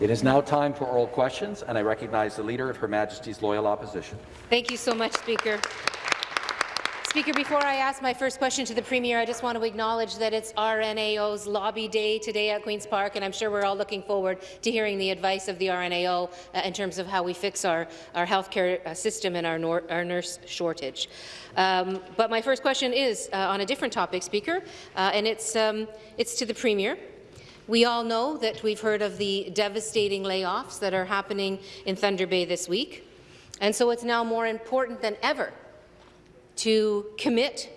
It is now time for oral questions, and I recognize the Leader of Her Majesty's Loyal Opposition. Thank you so much, Speaker. Speaker, before I ask my first question to the Premier, I just want to acknowledge that it's RNAO's lobby day today at Queen's Park, and I'm sure we're all looking forward to hearing the advice of the RNAO uh, in terms of how we fix our, our healthcare uh, system and our, our nurse shortage. Um, but my first question is uh, on a different topic, Speaker, uh, and it's, um, it's to the Premier. We all know that we've heard of the devastating layoffs that are happening in Thunder Bay this week, and so it's now more important than ever to commit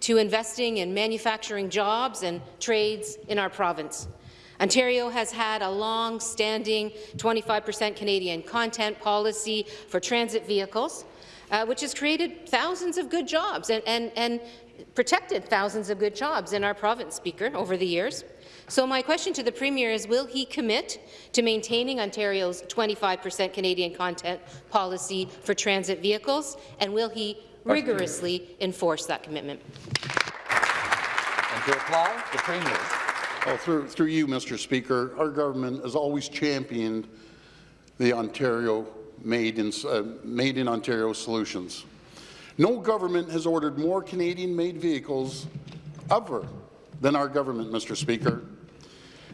to investing in manufacturing jobs and trades in our province. Ontario has had a long-standing 25% Canadian content policy for transit vehicles, uh, which has created thousands of good jobs and, and, and protected thousands of good jobs in our province, Speaker, over the years. So my question to the Premier is, will he commit to maintaining Ontario's 25% Canadian content policy for transit vehicles, and will he rigorously enforce that commitment. And to reply, the Premier. Well, through, through you, Mr. Speaker, our government has always championed the Ontario made in, uh, made in Ontario solutions. No government has ordered more Canadian-made vehicles ever than our government, Mr. Speaker.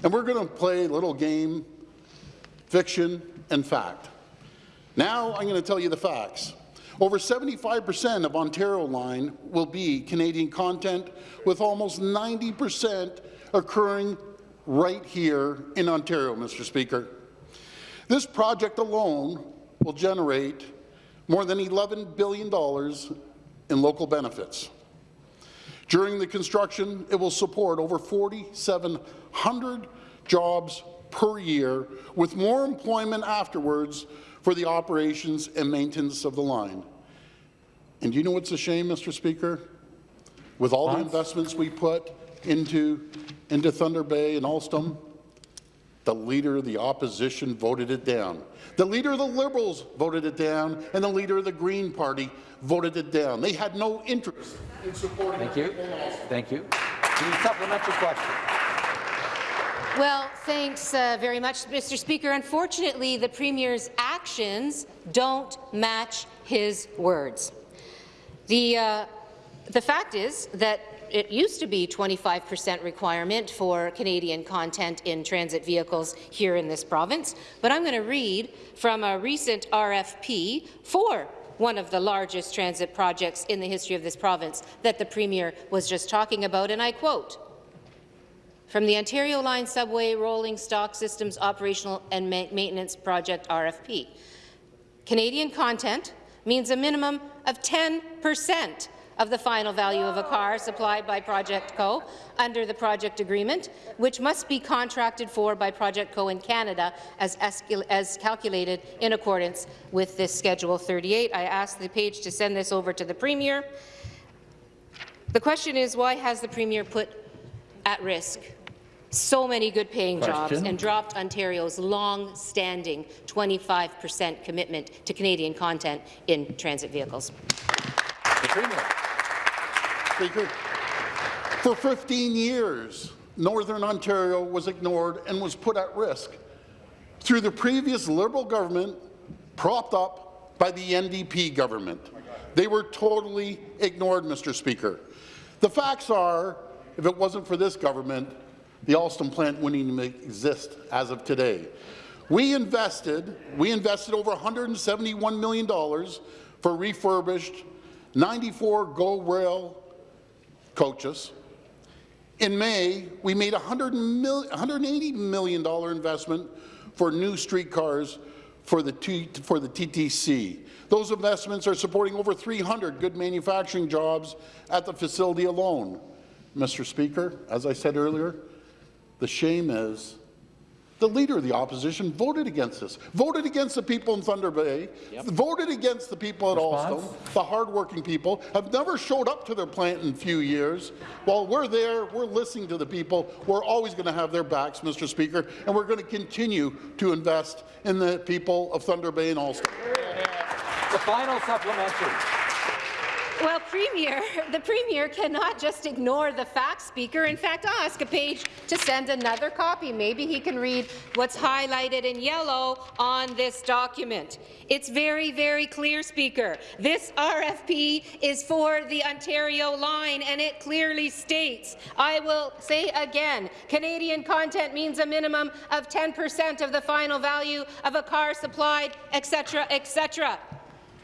And we're going to play a little game, fiction and fact. Now I'm going to tell you the facts. Over 75% of Ontario Line will be Canadian content, with almost 90% occurring right here in Ontario, Mr. Speaker. This project alone will generate more than $11 billion in local benefits. During the construction, it will support over 4,700 jobs per year, with more employment afterwards for the operations and maintenance of the line. And you know what's a shame, Mr. Speaker? With all the investments we put into, into Thunder Bay and Alstom, the Leader of the Opposition voted it down. The Leader of the Liberals voted it down, and the Leader of the Green Party voted it down. They had no interest in supporting Thank you. Thank you. The supplementary question. Well, thanks uh, very much, Mr. Speaker. Unfortunately, the Premier's actions don't match his words. The, uh, the fact is that it used to be 25% requirement for Canadian content in transit vehicles here in this province, but I'm going to read from a recent RFP for one of the largest transit projects in the history of this province that the Premier was just talking about, and I quote, from the Ontario Line Subway Rolling Stock Systems Operational and Ma Maintenance Project RFP. Canadian content means a minimum of 10 percent of the final value of a car supplied by Project Co. under the project agreement, which must be contracted for by Project Co. in Canada as, as calculated in accordance with this Schedule 38. I ask the page to send this over to the Premier. The question is, why has the Premier put at risk so many good-paying jobs and dropped Ontario's long-standing 25% commitment to Canadian content in transit vehicles. Speaker, for 15 years, Northern Ontario was ignored and was put at risk through the previous Liberal government propped up by the NDP government. They were totally ignored, Mr. Speaker. The facts are, if it wasn't for this government, the Alstom plant wouldn't even exist as of today. We invested, we invested over $171 million for refurbished 94 GO Rail coaches. In May, we made a $180 million investment for new streetcars for the, for the TTC. Those investments are supporting over 300 good manufacturing jobs at the facility alone. Mr. Speaker, as I said earlier, the shame is the leader of the opposition voted against this, voted against the people in Thunder Bay, yep. voted against the people at Response? Alstom, the hardworking people, have never showed up to their plant in a few years. While we're there, we're listening to the people. We're always going to have their backs, Mr. Speaker, and we're going to continue to invest in the people of Thunder Bay and Alstom. The final supplementary. Well, Premier, the Premier cannot just ignore the facts, Speaker. In fact, I'll ask a page to send another copy. Maybe he can read what's highlighted in yellow on this document. It's very, very clear, Speaker. This RFP is for the Ontario line, and it clearly states, I will say again, Canadian content means a minimum of 10 percent of the final value of a car supplied, etc., etc.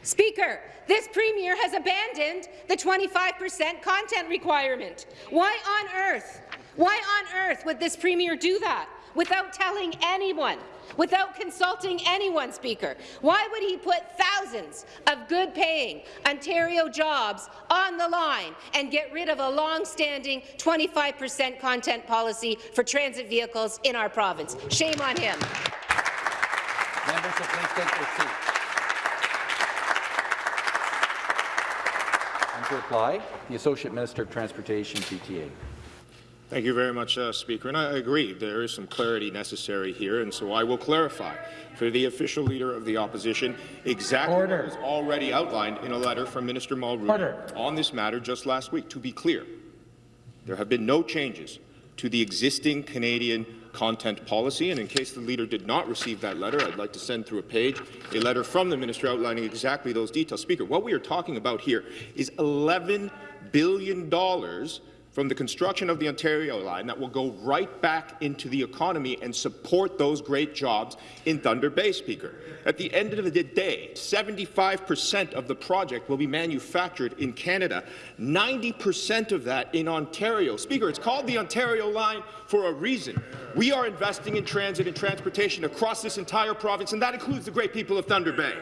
Speaker, this Premier has abandoned the 25% content requirement. Why on earth? Why on earth would this Premier do that without telling anyone, without consulting anyone, Speaker? Why would he put thousands of good-paying Ontario jobs on the line and get rid of a long-standing 25% content policy for transit vehicles in our province? Shame on him. Members please take their seats. And to reply, the Associate Minister of Transportation, GTA. Thank you very much, uh, Speaker. And I agree, there is some clarity necessary here, and so I will clarify for the official leader of the opposition exactly Order. what was already outlined in a letter from Minister Mulroney Order. on this matter just last week. To be clear, there have been no changes to the existing Canadian content policy, and in case the leader did not receive that letter, I'd like to send through a page a letter from the minister outlining exactly those details. Speaker, what we are talking about here is $11 billion from the construction of the Ontario line that will go right back into the economy and support those great jobs in Thunder Bay, Speaker. At the end of the day, 75 percent of the project will be manufactured in Canada, 90 percent of that in Ontario. Speaker, it's called the Ontario line for a reason. We are investing in transit and transportation across this entire province, and that includes the great people of Thunder Bay.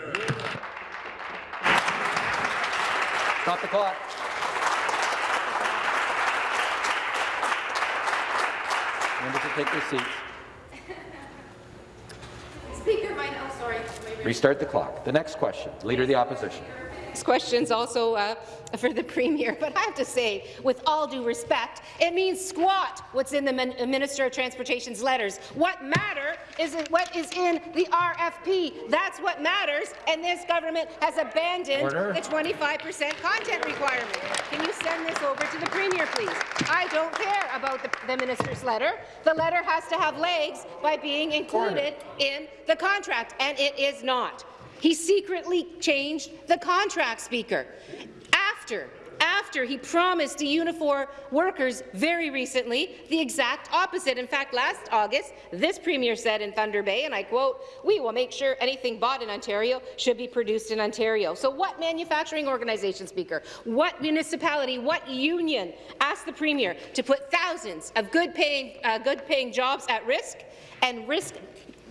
Stop the clock. Members will take their seats. Speaker, my, oh, sorry. Restart the clock. The next question, Leader of the Opposition. Question's also uh, for the Premier, but I have to say, with all due respect, it means squat what's in the Min Minister of Transportation's letters. What matter is what is in the RFP. That's what matters, and this government has abandoned Order. the 25% content requirement. Can you send this over to the Premier, please? I don't care about the, the minister's letter. The letter has to have legs by being included in the contract, and it is not. He secretly changed the contract, Speaker, after after he promised to Unifor workers very recently the exact opposite. In fact, last August, this Premier said in Thunder Bay, and I quote, we will make sure anything bought in Ontario should be produced in Ontario. So what manufacturing organization, Speaker, what municipality, what union asked the Premier to put thousands of good-paying uh, good -paying jobs at risk and risk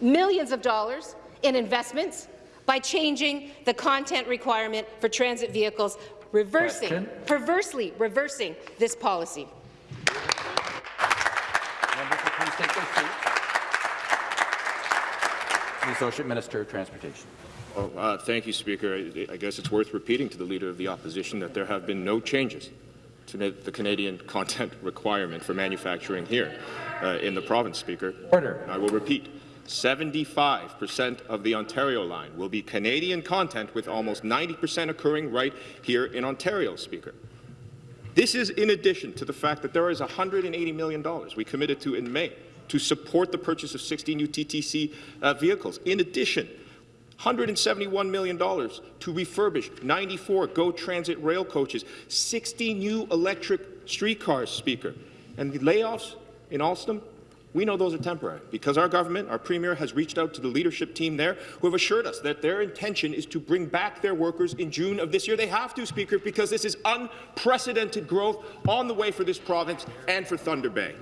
millions of dollars in investments by changing the content requirement for transit vehicles, reversing, Question. perversely reversing this policy. Members will please take their seats. The Associate Minister of Transportation. Well, uh, thank you, Speaker. I, I guess it's worth repeating to the Leader of the Opposition that there have been no changes to the the Canadian content requirement for manufacturing here uh, in the province, Speaker. Order. I will repeat. 75 percent of the Ontario line will be Canadian content, with almost 90 percent occurring right here in Ontario, Speaker. This is in addition to the fact that there is $180 million we committed to in May to support the purchase of 60 new TTC uh, vehicles. In addition, $171 million to refurbish 94 GO Transit rail coaches, 60 new electric streetcars, Speaker. And the layoffs in Alstom, we know those are temporary because our government, our Premier, has reached out to the leadership team there who have assured us that their intention is to bring back their workers in June of this year. They have to, Speaker, because this is unprecedented growth on the way for this province and for Thunder Bay.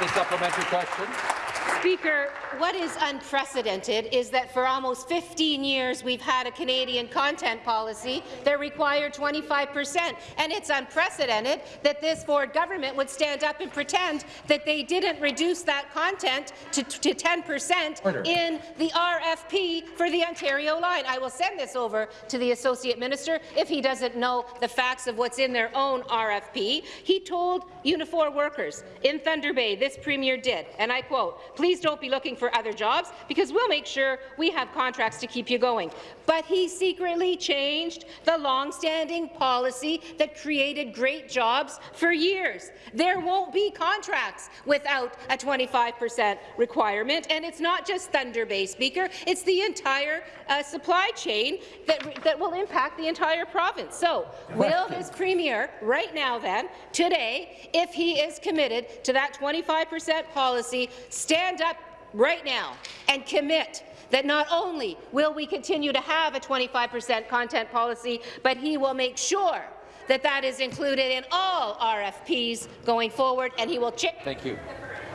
The supplementary question. Speaker, what is unprecedented is that for almost 15 years we've had a Canadian content policy that required 25 percent, and it's unprecedented that this Ford government would stand up and pretend that they didn't reduce that content to, to 10 percent in the RFP for the Ontario line. I will send this over to the Associate Minister if he doesn't know the facts of what's in their own RFP. He told Unifor workers in Thunder Bay, this Premier did, and I quote, please don't be looking for other jobs because we'll make sure we have contracts to keep you going. But he secretly changed the long-standing policy that created great jobs for years. There won't be contracts without a 25 percent requirement, and it's not just Thunder Bay, Speaker. It's the entire uh, supply chain that, that will impact the entire province. So, will this premier, right now then, today, if he is committed to that 25 percent policy, stand up right now and commit that not only will we continue to have a 25 percent content policy, but he will make sure that that is included in all RFPs going forward, and he will check. Thank you.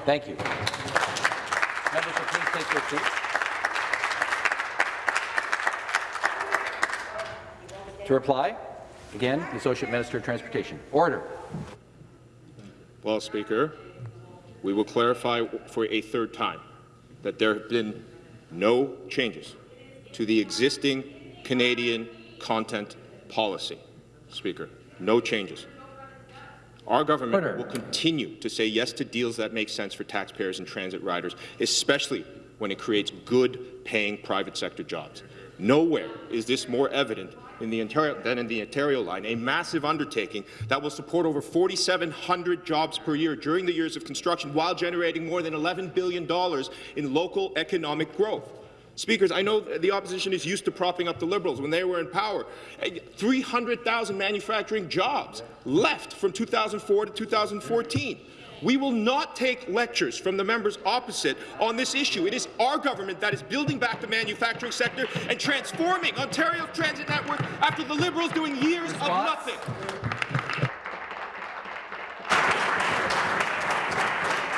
Thank you. Members please take their seats. To reply, again, the Associate Minister of Transportation. Order. Well, Speaker, we will clarify for a third time that there have been no changes to the existing Canadian content policy. Speaker, no changes. Our government Order. will continue to say yes to deals that make sense for taxpayers and transit riders, especially when it creates good-paying private sector jobs. Nowhere is this more evident in the Ontario, than in the Ontario line, a massive undertaking that will support over 4,700 jobs per year during the years of construction while generating more than $11 billion in local economic growth. Speakers, I know the opposition is used to propping up the Liberals when they were in power. 300,000 manufacturing jobs left from 2004 to 2014. We will not take lectures from the members opposite on this issue. It is our government that is building back the manufacturing sector and transforming Ontario's transit network after the Liberals doing years of nothing.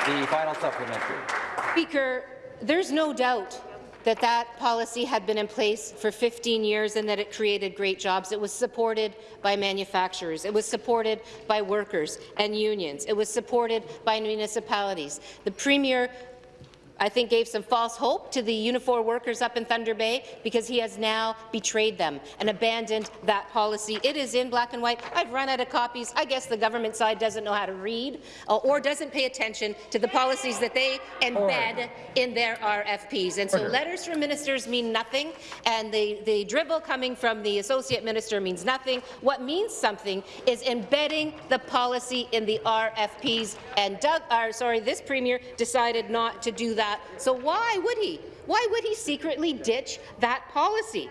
The final supplementary. Speaker, there's no doubt that that policy had been in place for 15 years and that it created great jobs. It was supported by manufacturers. It was supported by workers and unions. It was supported by municipalities. The Premier I think gave some false hope to the Unifor workers up in Thunder Bay because he has now betrayed them and abandoned that policy. It is in black and white. I've run out of copies. I guess the government side doesn't know how to read uh, or doesn't pay attention to the policies that they embed in their RFPs. And so Order. letters from ministers mean nothing, and the, the dribble coming from the associate minister means nothing. What means something is embedding the policy in the RFPs, and Doug, or sorry, this premier decided not to do that. So why would he? Why would he secretly ditch that policy?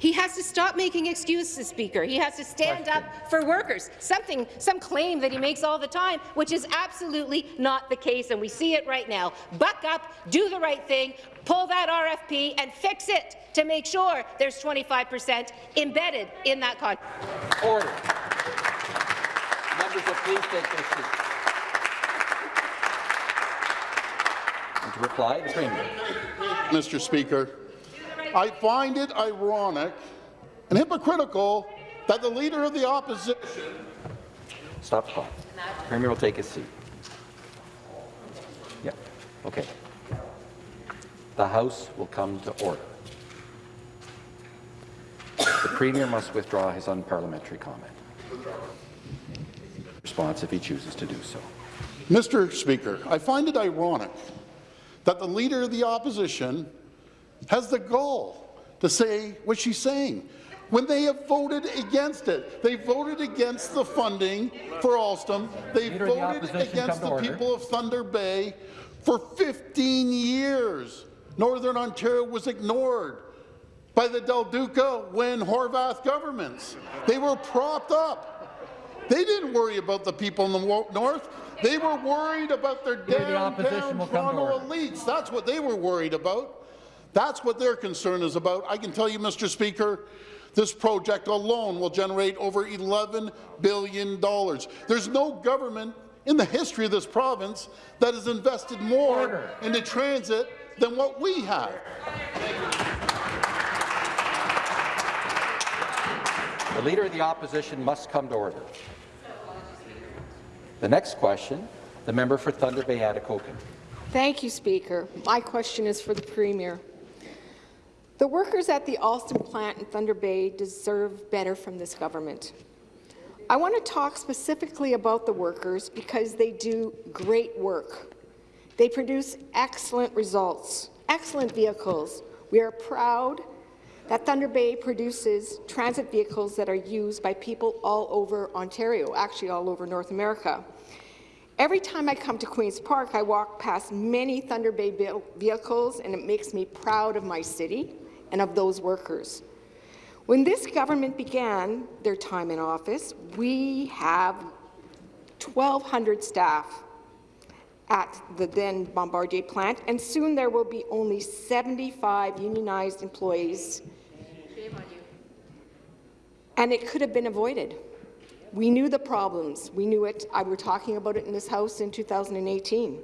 He has to stop making excuses, Speaker. He has to stand up for workers, something, some claim that he makes all the time, which is absolutely not the case, and we see it right now. Buck up, do the right thing, pull that RFP and fix it to make sure there's 25 percent embedded in that contract. Order. Members will please take their seats. And to reply, the Premier. Mr. Speaker, I find it ironic and hypocritical that the Leader of the Opposition Stop the clock. Premier will take his seat. Yeah, okay. The House will come to order. The Premier must withdraw his unparliamentary comment. Response if he chooses to do so. Mr. Speaker, I find it ironic that the Leader of the Opposition has the gall to say what she's saying Wynne they have voted against it. They voted against the funding for Alstom. They Leader of the voted against the order. people of Thunder Bay for 15 years. Northern Ontario was ignored by the Del Duca when Horwath governments. They were propped up. They didn't worry about the people in the north. They were worried about their Leader of the Opposition downtown will come Toronto elites. That's what they were worried about. That's what their concern is about. I can tell you, Mr. Speaker, this project alone will generate over $11 billion. There's no government in the history of this province that has invested more Order. into transit than what we have. The Leader of the Opposition must come to order. The next question, the member for Thunder Bay Atikokan. Thank you, Speaker. My question is for the Premier. The workers at the Alstom plant in Thunder Bay deserve better from this government. I want to talk specifically about the workers because they do great work. They produce excellent results, excellent vehicles. We are proud that Thunder Bay produces transit vehicles that are used by people all over Ontario, actually all over North America. Every time I come to Queen's Park, I walk past many Thunder Bay vehicles, and it makes me proud of my city and of those workers. When this government began their time in office, we have 1,200 staff at the then Bombardier plant, and soon there will be only 75 unionized employees. And it could have been avoided. We knew the problems. We knew it. I were talking about it in this House in 2018.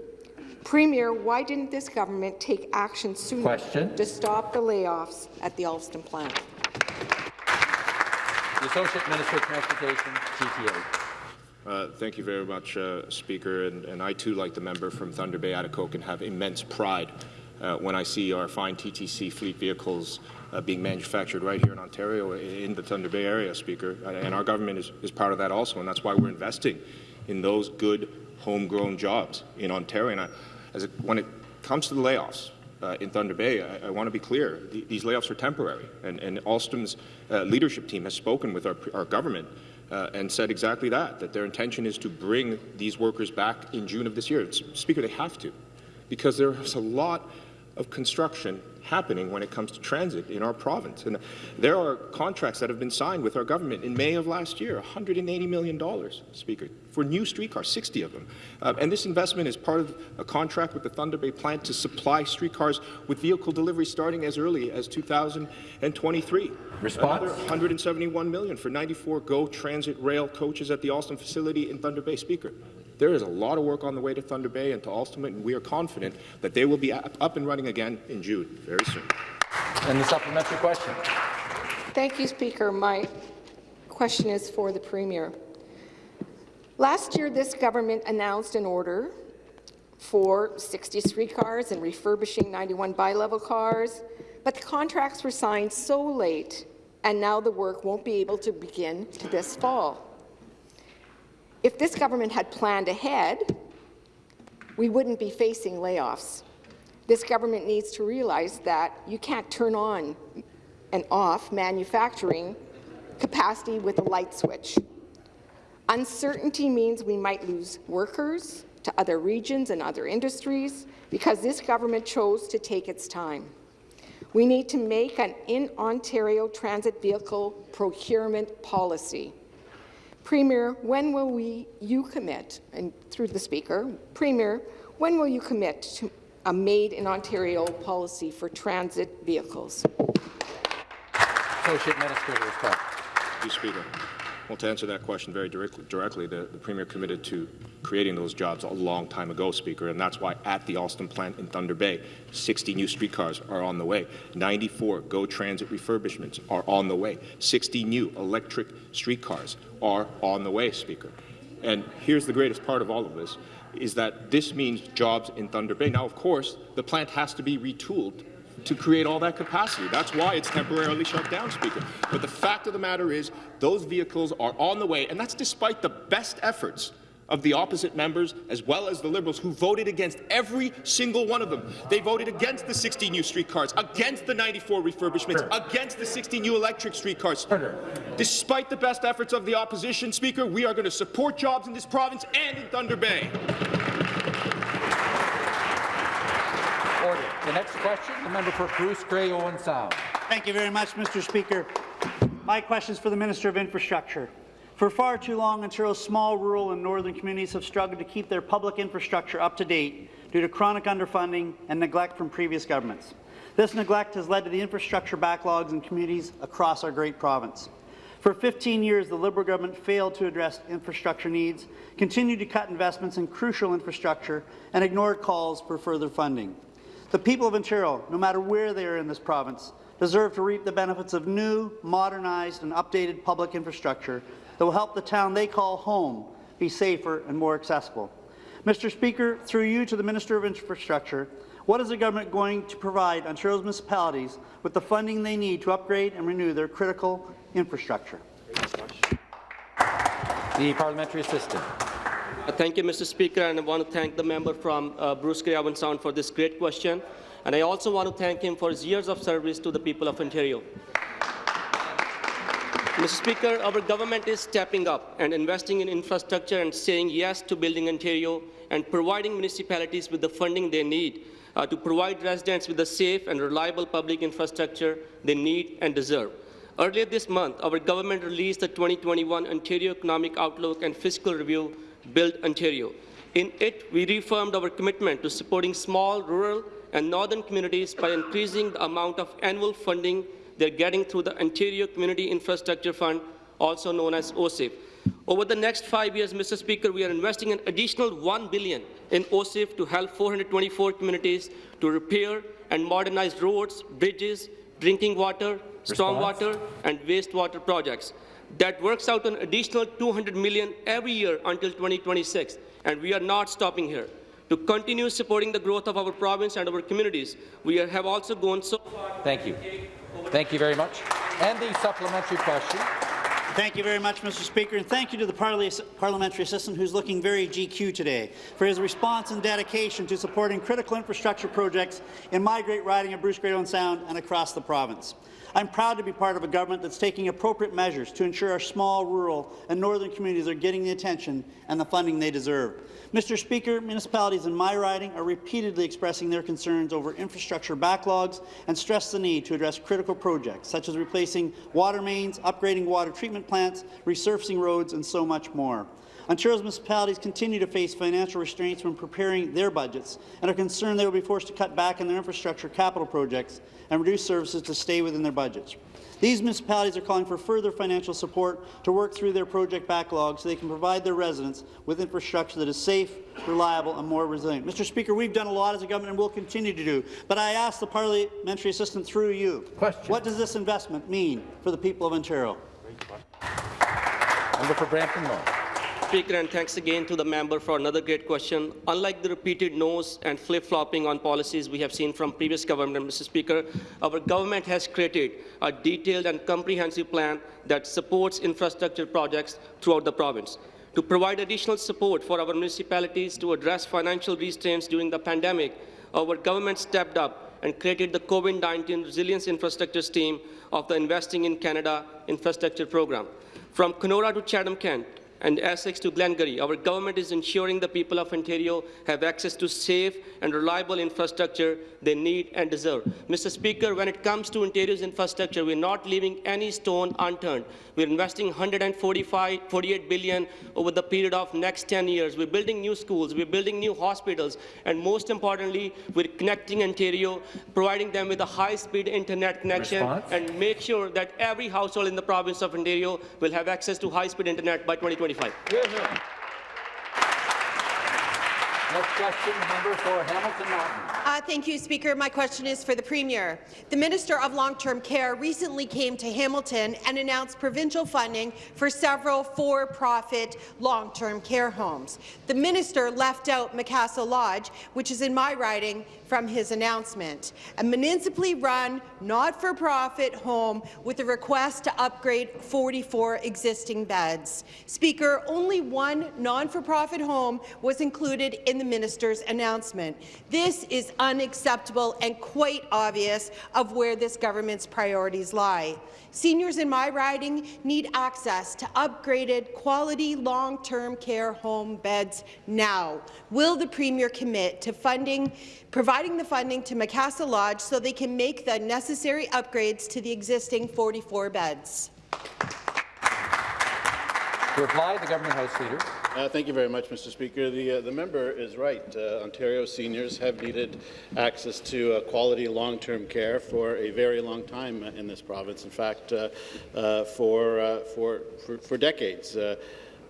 Premier, why didn't this government take action sooner Question. to stop the layoffs at the Alstom plant? The Associate Minister of Transportation, GTA. Uh, thank you very much, uh, Speaker. And, and, I, too, like the member from Thunder Bay, Atikokan, have immense pride uh, when I see our fine TTC fleet vehicles uh, being manufactured right here in Ontario, in the Thunder Bay area, Speaker. And our government is, is proud of that also, and that's why we're investing in those good homegrown jobs in Ontario. And I, as it, when it comes to the layoffs, uh, in Thunder Bay, I, I want to be clear, th these layoffs are temporary, and, and Alstom's uh, leadership team has spoken with our, our government uh, and said exactly that, that their intention is to bring these workers back in June of this year. Speaker, they have to, because there's a lot of construction happening when it comes to transit in our province. And there are contracts that have been signed with our government in May of last year, $180 million, Speaker, for new streetcars, 60 of them. Uh, and this investment is part of a contract with the Thunder Bay plant to supply streetcars with vehicle delivery starting as early as 2023. Response? Another 171 million for 94 GO Transit Rail coaches at the Austin facility in Thunder Bay, Speaker. There is a lot of work on the way to Thunder Bay and to Alstom, and we are confident that they will be up and running again in June very soon. And the supplementary question. Thank you, Speaker. My question is for the Premier. Last year, this government announced an order for 60 street cars and refurbishing 91 bi-level cars, but the contracts were signed so late, and now the work won't be able to begin this fall. If this government had planned ahead, we wouldn't be facing layoffs. This government needs to realize that you can't turn on and off manufacturing capacity with a light switch. Uncertainty means we might lose workers to other regions and other industries because this government chose to take its time. We need to make an in-Ontario transit vehicle procurement policy. Premier, when will we, you commit, and through the Speaker, Premier, when will you commit to a Made in Ontario policy for transit vehicles? Associate Minister to respond. Thank you, Speaker. Well, to answer that question very directly, directly the, the, Premier committed to creating those jobs a long time ago, Speaker, and that's why at the Alstom plant in Thunder Bay, 60 new streetcars are on the way. 94 GO Transit refurbishments are on the way. 60 new electric streetcars are on the way, Speaker. And here's the greatest part of all of this, is that this means jobs in Thunder Bay. Now, of course, the plant has to be retooled to create all that capacity. That's why it's temporarily shut down, Speaker. But the fact of the matter is those vehicles are on the way, and that's despite the best efforts of the opposite members, as well as the Liberals, who voted against every single one of them. They voted against the 60 new streetcars, against the 94 refurbishments, against the 60 new electric streetcars. Despite the best efforts of the opposition, Speaker, we are going to support jobs in this province and in Thunder Bay. Order. The next question, the member for Bruce Grey Owen Sound. Thank you very much, Mr. Speaker. My question is for the Minister of Infrastructure. For far too long, Ontario's small, rural and northern communities have struggled to keep their public infrastructure up to date due to chronic underfunding and neglect from previous governments. This neglect has led to the infrastructure backlogs in communities across our great province. For 15 years, the Liberal government failed to address infrastructure needs, continued to cut investments in crucial infrastructure, and ignored calls for further funding. The people of Ontario, no matter where they are in this province, deserve to reap the benefits of new, modernized and updated public infrastructure that will help the town they call home be safer and more accessible. Mr. Speaker, through you to the Minister of Infrastructure, what is the government going to provide Ontario's municipalities with the funding they need to upgrade and renew their critical infrastructure? The parliamentary assistant. Uh, Thank you, Mr. Speaker, and I want to thank the member from uh, Bruce Grey Sound for this great question. And I also want to thank him for his years of service to the people of Ontario. Mr. Speaker, our government is stepping up and investing in infrastructure and saying yes to building Ontario and providing municipalities with the funding they need uh, to provide residents with the safe and reliable public infrastructure they need and deserve. Earlier this month, our government released the 2021 Ontario Economic Outlook and Fiscal Review, Build Ontario. In it, we reaffirmed our commitment to supporting small, rural, and northern communities by increasing the amount of annual funding they're getting through the Ontario Community Infrastructure Fund, also known as OCIF. Over the next five years, Mr. Speaker, we are investing an additional 1 billion in OCIF to help 424 communities to repair and modernize roads, bridges, drinking water, stormwater, and wastewater projects. That works out an additional 200 million every year until 2026, and we are not stopping here. To continue supporting the growth of our province and our communities, we are- have also gone so far. Thank you. Thank you very much. And the supplementary question. Thank you very much, Mr. Speaker, and thank you to the parliamentary assistant who's looking very GQ today for his response and dedication to supporting critical infrastructure projects in my great riding of Bruce Grey Owen Sound and across the province. I'm proud to be part of a government that's taking appropriate measures to ensure our small, rural and northern communities are getting the attention and the funding they deserve. Mr. Speaker, municipalities in my riding are repeatedly expressing their concerns over infrastructure backlogs and stress the need to address critical projects, such as replacing water mains, upgrading water treatment plants, resurfacing roads, and so much more. Ontario's municipalities continue to face financial restraints when preparing their budgets and are concerned they will be forced to cut back on their infrastructure capital projects and reduce services to stay within their budgets. These municipalities are calling for further financial support to work through their project backlog so they can provide their residents with infrastructure that is safe, reliable and more resilient. Mr. Speaker, we've done a lot as a government and will continue to do, but I ask the parliamentary assistant through you, Question. what does this investment mean for the people of Ontario? Member for Brampton North. Speaker, and thanks again to the member for another great question. Unlike the repeated no's and flip-flopping on policies we have seen from previous government, Mr. Speaker, our government has created a detailed and comprehensive plan that supports infrastructure projects throughout the province. To provide additional support for our municipalities to address financial restraints during the pandemic, our government stepped up and created the COVID-19 Resilience Infrastructure Team of the Investing in Canada Infrastructure Program. From Kenora to Chatham-Kent, and Essex to Glengarry, our government is ensuring the people of Ontario have access to safe and reliable infrastructure they need and deserve. Mr. Speaker, when it comes to Ontario's infrastructure, we're not leaving any stone unturned. We're investing 145, 48 billion over the period of next 10 years. We're building new schools, we're building new hospitals, and most importantly, we're connecting Ontario, providing them with a high-speed internet connection, Response? and make sure that every household in the province of Ontario will have access to high-speed internet by 2025. Question, member for Hamilton Mountain. Uh, thank you, Speaker. My question is for the Premier. The Minister of Long-Term Care recently came to Hamilton and announced provincial funding for several for-profit long-term care homes. The Minister left out Macassa Lodge, which is in my riding, from his announcement. A municipally run, not-for-profit home with a request to upgrade 44 existing beds. Speaker, only one non-for-profit home was included in the minister's announcement. This is unacceptable and quite obvious of where this government's priorities lie. Seniors in my riding need access to upgraded, quality long-term care home beds now. Will the Premier commit to funding, providing the funding to Macassa Lodge so they can make the necessary upgrades to the existing 44 beds? To reply, the Government House Leader. Uh, thank you very much, Mr. Speaker. The, uh, the member is right. Uh, Ontario seniors have needed access to uh, quality long-term care for a very long time in this province. In fact, uh, uh, for, for, for, for decades. Uh,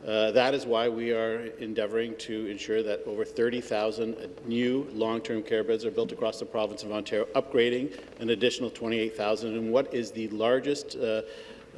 that is why we are endeavouring to ensure that over 30,000 new long-term care beds are built across the province of Ontario, upgrading an additional 28,000 in what is the largest uh,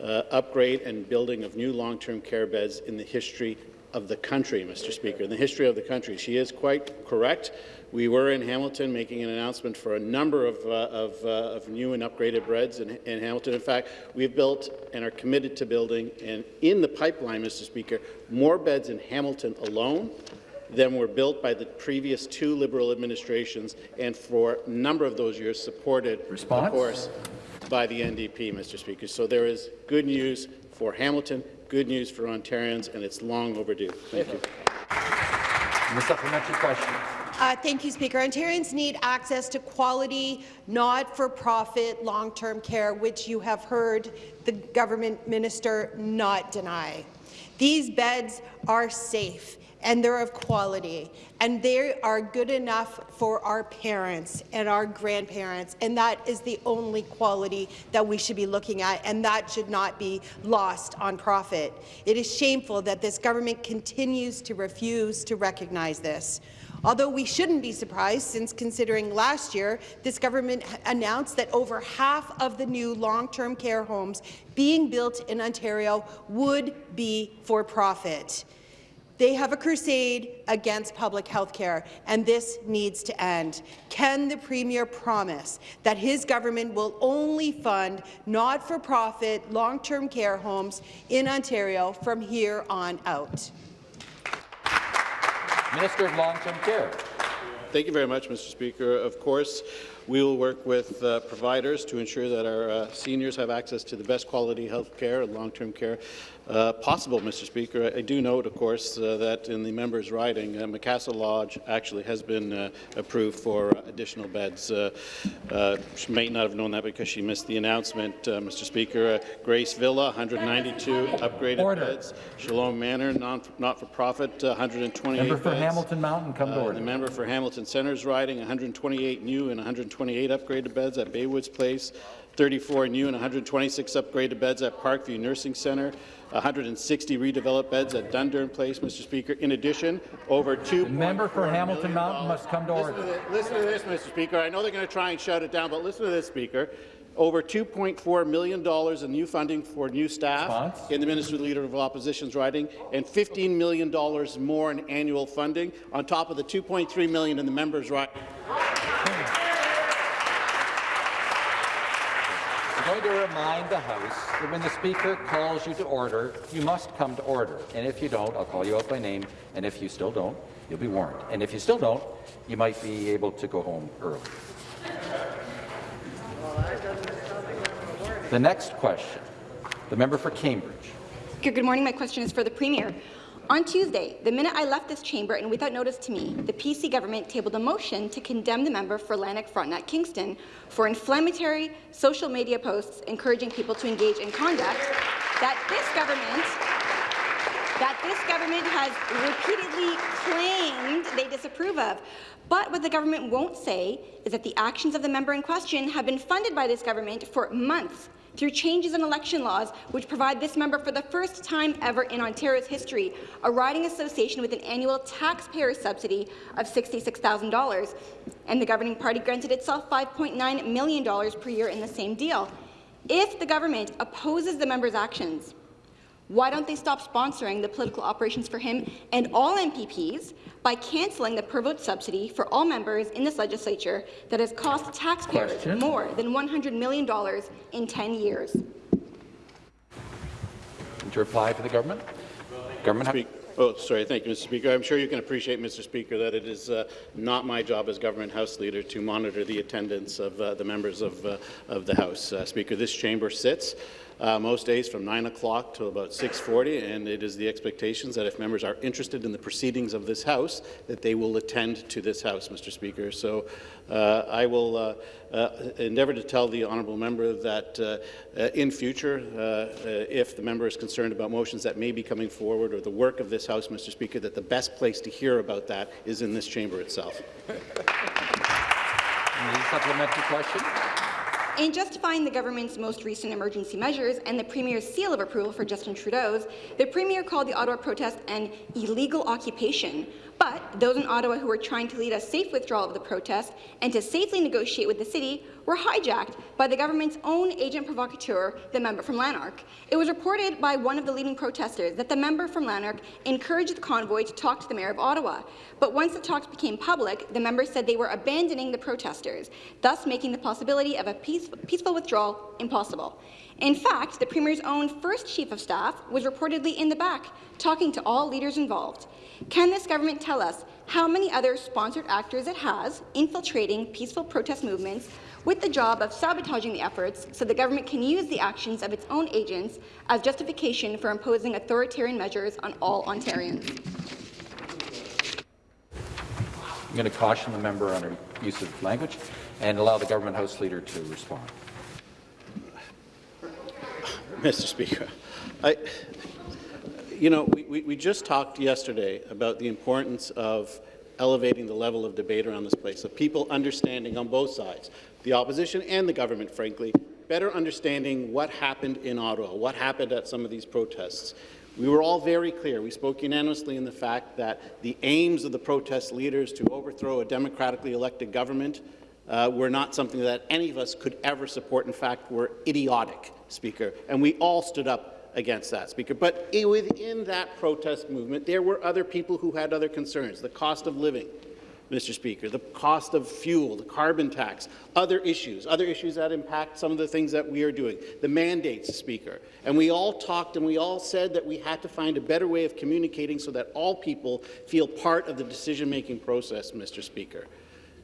uh, upgrade and building of new long-term care beds in the history of the country, Mr. Speaker, in the history of the country. She is quite correct. We were in Hamilton making an announcement for a number of, uh, of, uh, of new and upgraded beds in, in, Hamilton. In fact, we've built and are committed to building, and in the pipeline, Mr. Speaker, more beds in Hamilton alone than were built by the previous two Liberal administrations, and for a number of those years supported, Response? of course, by the NDP, Mr. Speaker. So there is good news for Hamilton, good news for Ontarians, and it's long overdue. Thank you. The supplementary question. Uh, thank you, Speaker. Ontarians need access to quality, not-for-profit long-term care, which you have heard the government minister not deny. These beds are safe and they're of quality, and they are good enough for our parents and our grandparents, and that is the only quality that we should be looking at, and that should not be lost on profit. It is shameful that this government continues to refuse to recognize this. Although we shouldn't be surprised, since considering last year, this government announced that over half of the new long-term care homes being built in Ontario would be for profit. They have a crusade against public health care, and this needs to end. Can the Premier promise that his government will only fund not-for-profit long-term care homes in Ontario from here on out? Minister of Long-Term Care. Thank you very much, Mr. Speaker. Of course, we will work with uh, providers to ensure that our uh, seniors have access to the best quality health care and long-term care uh, possible, Mr. Speaker. I do note, of course, uh, that in the member's riding, uh, Macassa Lodge actually has been uh, approved for additional beds. she may not have known that because she missed the announcement, Mr. Speaker. Grace Villa, 192 upgraded order. beds. Shalom Manor, not-for-profit, 128 Member for beds. Hamilton Mountain, come to order. The member for Hamilton Centre's riding, 128 new and 128 upgraded beds at Baywoods Place, 34 new and 126 upgraded beds at Parkview Nursing Centre, 160 redeveloped beds at Dundurn Place, Mr. Speaker. In addition, over two. The member for Hamilton Mountain must come to listen order. To this, listen to this, Mr. Speaker. I know they're going to try and shut it down, but listen to this, Speaker. Over $2.4 million in new funding for new staff Response? in the Minister Leader of Opposition's writing, and $15 million more in annual funding, on top of the $2.3 million in the member's writing. I'm going to remind the House that when the Speaker calls you to order, you must come to order. And if you don't, I'll call you out by name, and if you still don't, you'll be warned. And if you still don't, you might be able to go home early. The next question, the member for Cambridge. Good morning. My question is for the Premier. On Tuesday, the minute I left this chamber and without notice to me, the PC government tabled a motion to condemn the member for Lanark Frontenac Kingston for inflammatory social media posts encouraging people to engage in conduct that this government that this government has repeatedly claimed they disapprove of. But what the government won't say is that the actions of the member in question have been funded by this government for months through changes in election laws which provide this member for the first time ever in Ontario's history a riding association with an annual taxpayer subsidy of $66,000. And the governing party granted itself $5.9 million per year in the same deal. If the government opposes the member's actions, why don't they stop sponsoring the political operations for him and all MPPs by cancelling the per vote subsidy for all members in this legislature that has cost taxpayers Question. more than $100 million in 10 years? To reply for the government? Government. Oh, sorry. Thank you, Mr. Speaker. I'm sure you can appreciate, Mr. Speaker, that it is uh, not my job as government House Leader to monitor the attendance of uh, the members of, uh, of the House. Uh, Speaker, this chamber sits uh, most days from 9 o'clock to about 6.40, and it is the expectations that if members are interested in the proceedings of this House, that they will attend to this House, Mr. Speaker. So uh, I will uh, uh endeavour to tell the honourable member that uh, uh, in future, if the member is concerned about motions that may be coming forward or the work of this House, Mr. Speaker, that the best place to hear about that is in this chamber itself. Supplementary question? In justifying the government's most recent emergency measures and the Premier's seal of approval for Justin Trudeau's, the Premier called the Ottawa protest an illegal occupation, But those in Ottawa who were trying to lead a safe withdrawal of the protest and to safely negotiate with the city were hijacked by the government's own agent provocateur, the member from Lanark. It was reported by one of the leading protesters that the member from Lanark encouraged the convoy to talk to the mayor of Ottawa. But once the talks became public, the members said they were abandoning the protesters, thus making the possibility of a peace peaceful withdrawal impossible. In fact, the Premier's own first Chief of Staff was reportedly in the back, talking to all leaders involved. Can this government tell us how many other sponsored actors it has infiltrating peaceful protest movements with the job of sabotaging the efforts so the government can use the actions of its own agents as justification for imposing authoritarian measures on all Ontarians? I'm going to caution the member on her use of language and allow the government House Leader to respond. Mr. Speaker, I, you know, we, we, we just talked yesterday about the importance of elevating the level of debate around this place, of people understanding on both sides, the opposition and the government, frankly, better understanding what happened in Ottawa, what happened at some of these protests. We were all very clear. We spoke unanimously in the fact that the aims of the protest leaders to overthrow a democratically elected government uh, were not something that any of us could ever support. In fact, were idiotic, Speaker. And we all stood up against that, Speaker. But within that protest movement, there were other people who had other concerns. The cost of living, Mr. Speaker, the cost of fuel, the carbon tax, other issues, other issues that impact some of the things that we are doing, the mandates, Speaker. And we all talked and we all said that we had to find a better way of communicating so that all people feel part of the decision-making process, Mr. Speaker.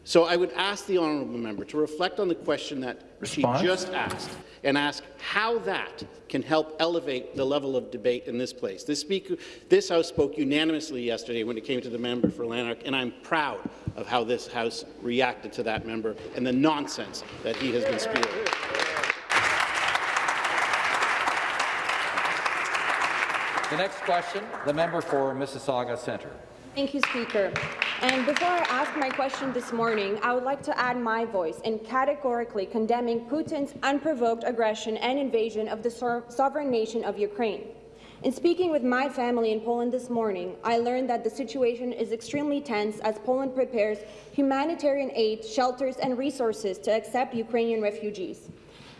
So I would ask the honourable member to reflect on the question that Response? she just asked and ask how that can help elevate the level of debate in this place. This, speaker, this House spoke unanimously yesterday when it came to the member for Lanark, and I'm proud of how this House reacted to that member and the nonsense that he has been spewing. The next question, the member for Mississauga Centre. Thank you, Speaker. And before I ask my question this morning, I would like to add my voice in categorically condemning Putin's unprovoked aggression and invasion of the so sovereign nation of Ukraine. In speaking with my family in Poland this morning, I learned that the situation is extremely tense as Poland prepares humanitarian aid, shelters and resources to accept Ukrainian refugees.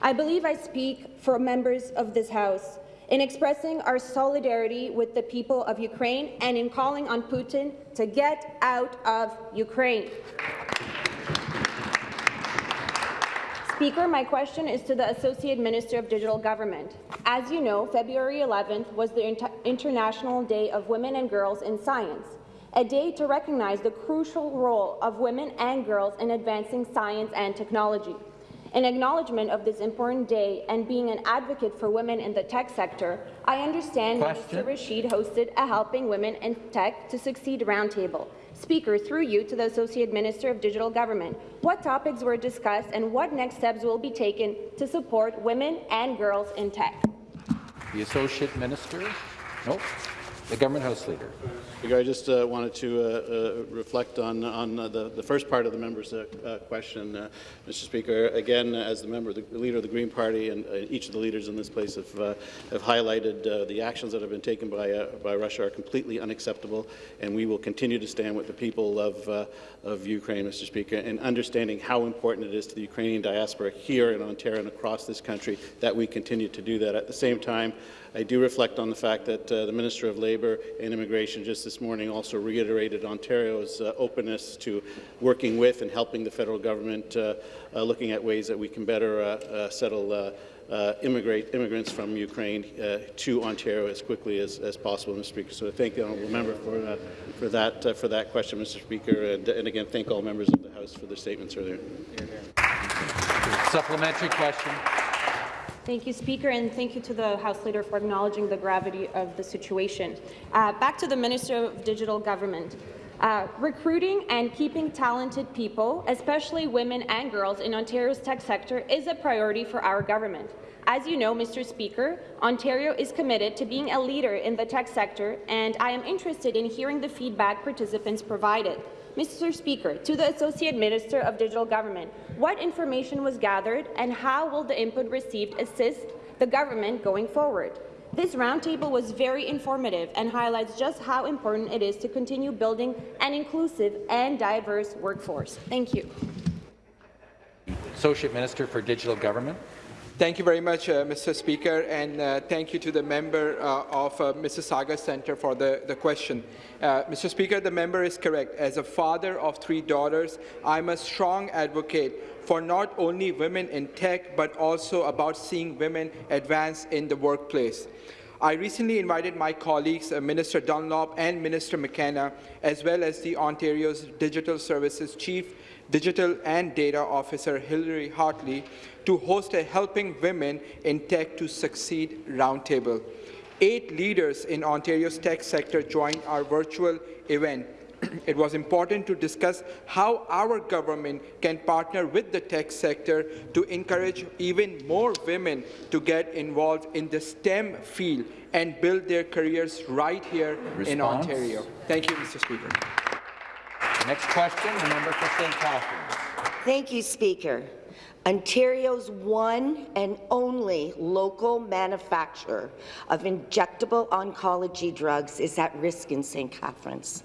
I believe I speak for members of this House in expressing our solidarity with the people of Ukraine and in calling on Putin to get out of Ukraine. Speaker, my question is to the Associate Minister of Digital Government. As you know, February 11th was the Inter International Day of Women and Girls in Science, a day to recognize the crucial role of women and girls in advancing science and technology. In acknowledgement of this important day and being an advocate for women in the tech sector, I understand Question. Mr. Rasheed hosted a Helping Women in Tech to Succeed roundtable. Speaker, through you to the Associate Minister of Digital Government, what topics were discussed and what next steps will be taken to support women and girls in tech? The Associate Minister? Nope. The Government House Leader. I just uh, wanted to uh, uh, reflect on, on uh, the, the first part of the member's uh, uh, question, Mr. Speaker. Again, as the member, the leader of the Green Party, and each of the leaders in this place have, have highlighted the actions that have been taken by, by Russia are completely unacceptable, and we will continue to stand with the people of, of Ukraine, Mr. Speaker, and understanding how important it is to the Ukrainian diaspora here in Ontario and across this country that we continue to do that. At the same time, I do reflect on the fact that uh, the Minister of Labour and Immigration just this morning also reiterated Ontario's uh, openness to working with and helping the federal government uh, uh looking at ways that we can better uh, settle uh, immigrate, immigrants from Ukraine uh, to Ontario as quickly as, as possible, Mr. Speaker. So I thank the honourable member for, uh, for, that, for that question, Mr. Speaker, and, and, again, thank all members of the House for their statements earlier. Supplementary question. Thank you, Speaker, and thank you to the House Leader for acknowledging the gravity of the situation. Uh, back to the Minister of Digital Government. Uh, recruiting and keeping talented people, especially women and girls, in Ontario's tech sector is a priority for our government. As you know, Mr. Speaker, Ontario is committed to being a leader in the tech sector, and I am interested in hearing the feedback participants provided. Mr. Speaker, to the Associate Minister of Digital Government, what information was gathered and how will the input received assist the government going forward? This roundtable was very informative and highlights just how important it is to continue building an inclusive and diverse workforce. Thank you. Associate Minister for Digital Government. Thank you very much, uh, Mr. Speaker, and uh, thank you to the member uh, of uh, Mississauga Centre for the, the question. Uh, Mr. Speaker, the member is correct. As a father of three daughters, I'm a strong advocate for not only women in tech, but also about seeing women advance in the workplace. I recently invited my colleagues, uh, Minister Dunlop and Minister McKenna, as well as the Ontario's Digital Services Chief Digital and Data Officer Hillary Hartley to host a Helping Women in Tech to Succeed roundtable. Eight leaders in Ontario's tech sector joined our virtual event. it was important to discuss how our government can partner with the tech sector to encourage even more women to get involved in the STEM field and build their careers right here Response? in Ontario. Thank you, Mr. Speaker. Next question, the member for St. Catharines. Thank you, Speaker. Ontario's one and only local manufacturer of injectable oncology drugs is at risk in St. Catharines.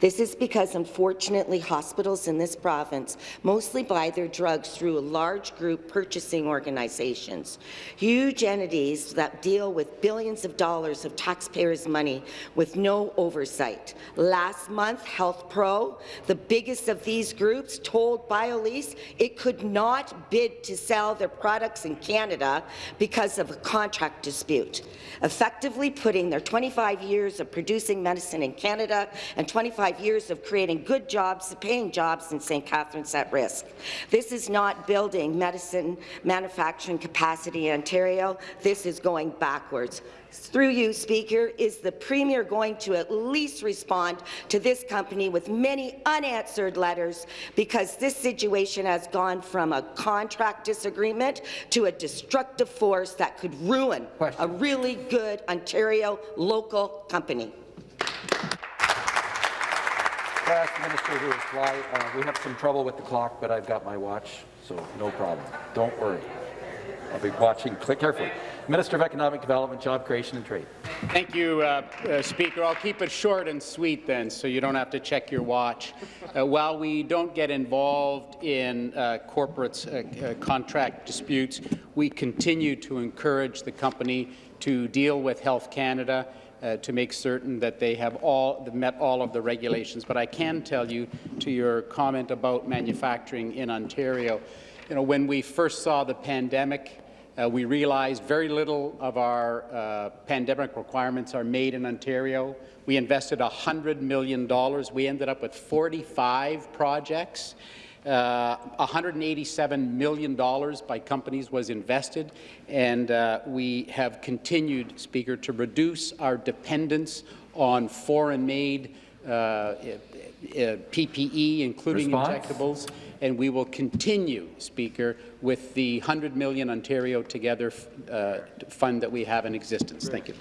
This is because, unfortunately, hospitals in this province mostly buy their drugs through large group purchasing organizations, huge entities that deal with billions of dollars of taxpayers' money with no oversight. Last month, HealthPRO, the biggest of these groups, told Biolyse it could not bid to sell their products in Canada because of a contract dispute, effectively putting their 25 years of producing medicine in Canada and 25 years of creating good jobs, paying jobs in St. Catharines at risk. This is not building medicine manufacturing capacity in Ontario. This is going backwards. Through you, Speaker, is the Premier going to at least respond to this company with many unanswered letters because this situation has gone from a contract disagreement to a destructive force that could ruin Question. a really good Ontario local company. I ask the minister to reply. Uh, we have some trouble with the clock, but I've got my watch, so no problem. Don't worry. I'll be watching carefully. Minister of Economic Development, Job Creation and Trade. Thank you, uh, uh, Speaker. I'll keep it short and sweet then, so you don't have to check your watch. Uh, while we don't get involved in uh, corporate uh, uh, contract disputes, we continue to encourage the company to deal with Health Canada uh, to make certain that they have all met all of the regulations. But I can tell you, to your comment about manufacturing in Ontario, you know, when we first saw the pandemic, uh, we realized very little of our uh, pandemic requirements are made in Ontario. We invested $100 million. We ended up with 45 projects. Uh, $187 million by companies was invested, and uh, we have continued, Speaker, to reduce our dependence on foreign-made uh, uh PPE, including Response? injectables, and we will continue, Speaker, with the 100 million Ontario Together uh, fund that we have in existence. Thank you.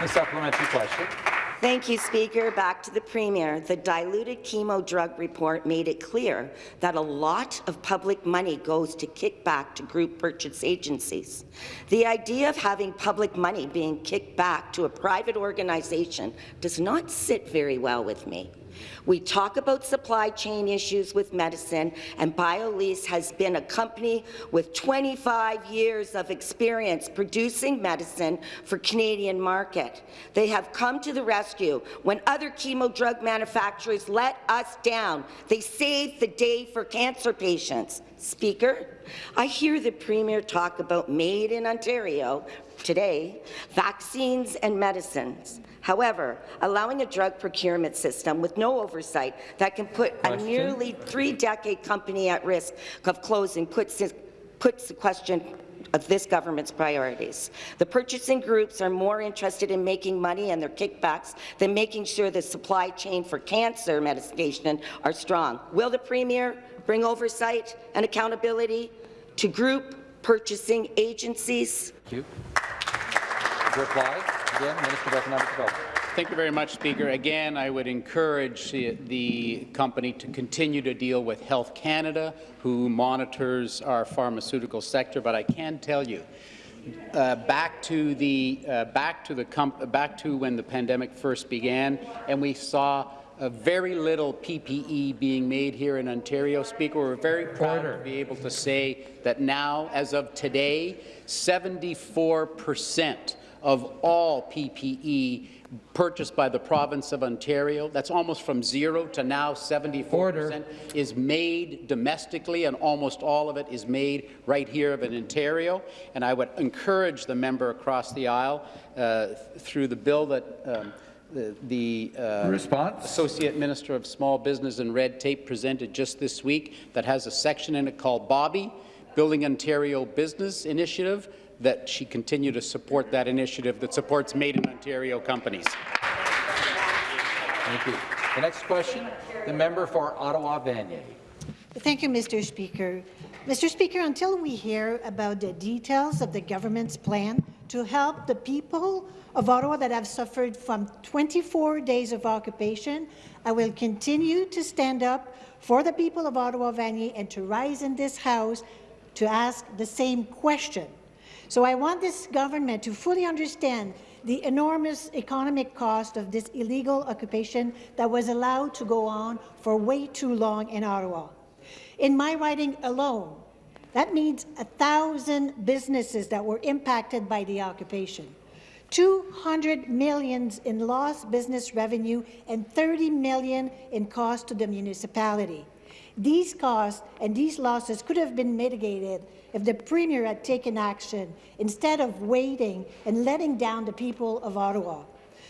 A supplementary question. Thank you, Speaker. Back to the Premier. The diluted chemo drug report made it clear that a lot of public money goes to kick back to group purchase agencies. The idea of having public money being kicked back to a private organization does not sit very well with me. We talk about supply chain issues with medicine, and Biolyse has been a company with 25 years of experience producing medicine for Canadian market. They have come to the rescue when other chemo drug manufacturers let us down. They saved the day for cancer patients. Speaker, I hear the Premier talk about made in Ontario today, vaccines and medicines. However, allowing a drug procurement system with no oversight that can put question. a nearly three-decade company at risk of closing puts, puts the question of this government's priorities. The purchasing groups are more interested in making money and their kickbacks than making sure the supply chain for cancer medication are strong. Will the Premier bring oversight and accountability to group purchasing agencies? Thank you. Reply. Again, Minister of Economic Development. Thank you very much, Speaker. Again, I would encourage the, company to continue to deal with Health Canada, who monitors our pharmaceutical sector, but I can tell you uh, back to the uh, back to the back to when the pandemic first began, and we saw uh, very little PPE being made here in Ontario. Speaker, we're very proud Order. to be able to say that now, as of today, 74 percent of all PPE purchased by the province of Ontario. That's almost from zero to now 74 percent is made domestically, and almost all of it is made right here in Ontario. And I would encourage the member across the aisle uh, through the bill that um, the, the uh, Response? Associate Minister of Small Business and Red Tape presented just this week that has a section in it called Bobby, Building Ontario Business Initiative, that she continue to support that initiative that supports Made in Ontario companies. Thank you. The next question, the member for Ottawa-Vanier. Thank you, Mr. Speaker. Mr. Speaker, until we hear about the details of the government's plan to help the people of Ottawa that have suffered from 24 days of occupation, I will continue to stand up for the people of Ottawa-Vanier and to rise in this House to ask the same question. So I want this government to fully understand the enormous economic cost of this illegal occupation that was allowed to go on for way too long in Ottawa. In my riding alone, that means a thousand businesses that were impacted by the occupation. 200 millions in lost business revenue and 30 million in cost to the municipality. These costs and these losses could have been mitigated if the Premier had taken action instead of waiting and letting down the people of Ottawa.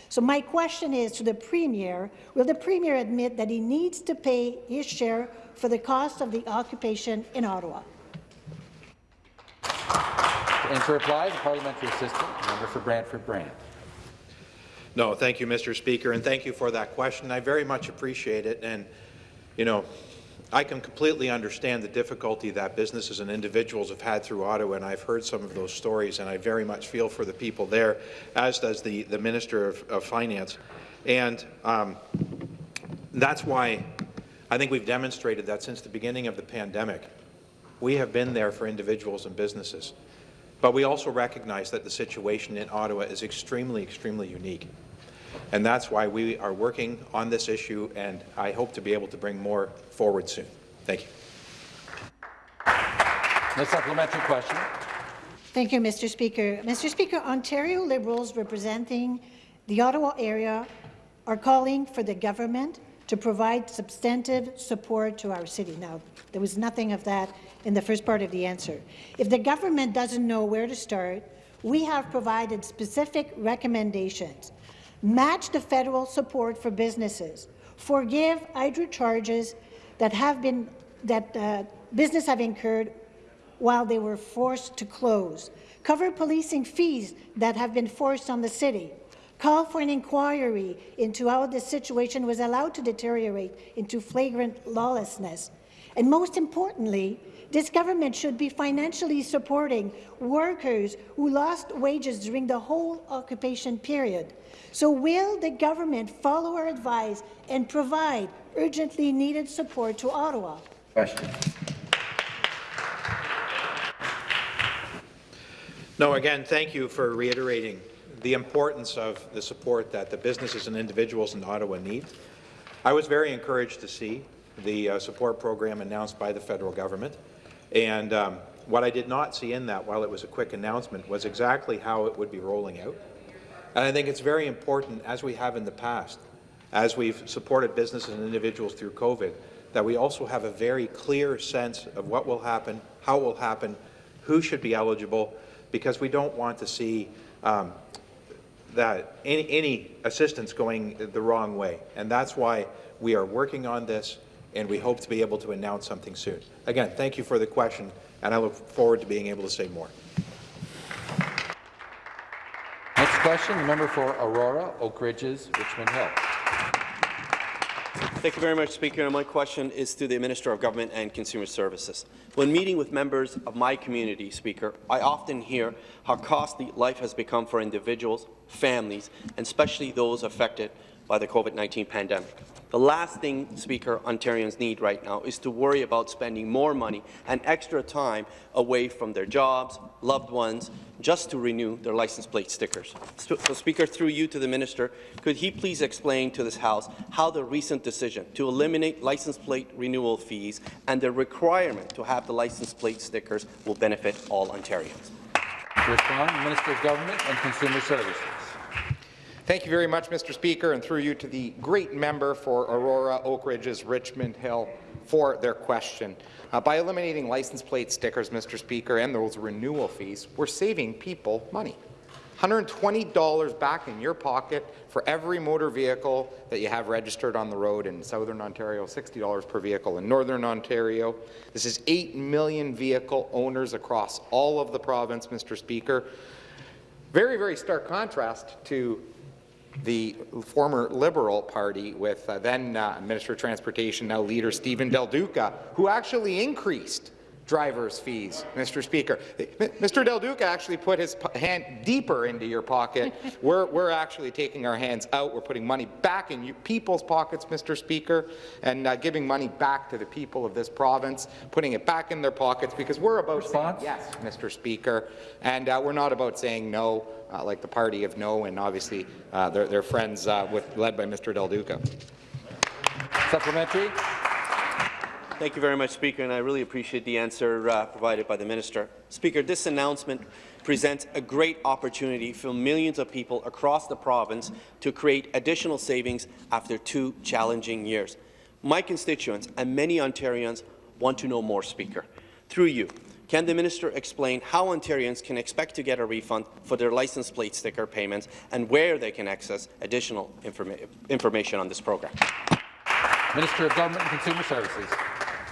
So my question is to the Premier, will the Premier admit that he needs to pay his share for the cost of the occupation in Ottawa? And to reply, the parliamentary assistant, member for Brantford Brant. No, thank you, Mr. Speaker, and thank you for that question. I very much appreciate it. And, you know, I can completely understand the difficulty that businesses and individuals have had through Ottawa, and I've heard some of those stories, and I very much feel for the people there, as does the, the Minister of, of Finance. And um, that's why I think we've demonstrated that since the beginning of the pandemic, we have been there for individuals and businesses. But we also recognize that the situation in Ottawa is extremely, extremely unique. And that's why we are working on this issue, and I hope to be able to bring more forward soon. Thank you. The supplementary question. Thank you, Mr. Speaker. Mr. Speaker, Ontario Liberals representing the Ottawa area are calling for the government to provide substantive support to our city. Now, there was nothing of that in the first part of the answer. If the government doesn't know where to start, we have provided specific recommendations match the federal support for businesses, forgive hydro charges that have been that uh, business have incurred while they were forced to close, cover policing fees that have been forced on the city, call for an inquiry into how the situation was allowed to deteriorate into flagrant lawlessness, and most importantly, this government should be financially supporting workers who lost wages during the whole occupation period. So will the government follow our advice and provide urgently needed support to Ottawa? Question. No, again, thank you for reiterating the importance of the support that the businesses and individuals in Ottawa need. I was very encouraged to see the uh, support program announced by the federal government. And um, what I did not see in that, while it was a quick announcement, was exactly how it would be rolling out. And I think it's very important, as we have in the past, as we've supported businesses and individuals through COVID, that we also have a very clear sense of what will happen, how it will happen, who should be eligible, because we don't want to see um, that any, any assistance going the wrong way. And that's why we are working on this and we hope to be able to announce something soon. Again, thank you for the question, and I look forward to being able to say more. Next question, the member for Aurora, Oak Ridges, Richmond Hill. Thank you very much, Speaker. my question is to the Minister of Government and Consumer Services. When meeting with members of my community, Speaker, I often hear how costly life has become for individuals, families, and especially those affected by the COVID-19 pandemic. The last thing, Speaker, Ontarians need right now is to worry about spending more money and extra time away from their jobs, loved ones, just to renew their license plate stickers. So, so, Speaker, through you to the minister, could he please explain to this House how the recent decision to eliminate license plate renewal fees and the requirement to have the license plate stickers will benefit all Ontarians? Respond, Minister of Government and Consumer Services. Thank you very much, Mr. Speaker, and through you to the great member for Aurora, Oak Ridges, Richmond Hill for their question. Uh, by eliminating license plate stickers, Mr. Speaker, and those renewal fees, we're saving people money. $120 back in your pocket for every motor vehicle that you have registered on the road in Southern Ontario, $60 per vehicle in Northern Ontario. This is 8 million vehicle owners across all of the province, Mr. Speaker. Very, very stark contrast to the former Liberal Party with uh, then uh, Minister of Transportation, now leader Steven Del Duca, who actually increased driver's fees, Mr. Speaker. Mr. Del Duca actually put his hand deeper into your pocket. we're, we're actually taking our hands out. We're putting money back in you, people's pockets, Mr. Speaker, and uh, giving money back to the people of this province, putting it back in their pockets because we're about Response? saying yes, Mr. Speaker, and uh, we're not about saying no. Uh, like the party of no, and obviously uh, they're, they're friends uh, with, led by Mr. Del Duca. Supplementary. Thank you very much, Speaker, and I really appreciate the answer uh, provided by the Minister. Speaker, this announcement presents a great opportunity for millions of people across the province to create additional savings after two challenging years. My constituents and many Ontarians want to know more, Speaker. Through you, can the minister explain how Ontarians can expect to get a refund for their license plate sticker payments and where they can access additional informa information on this program? Minister of Government and Consumer Services.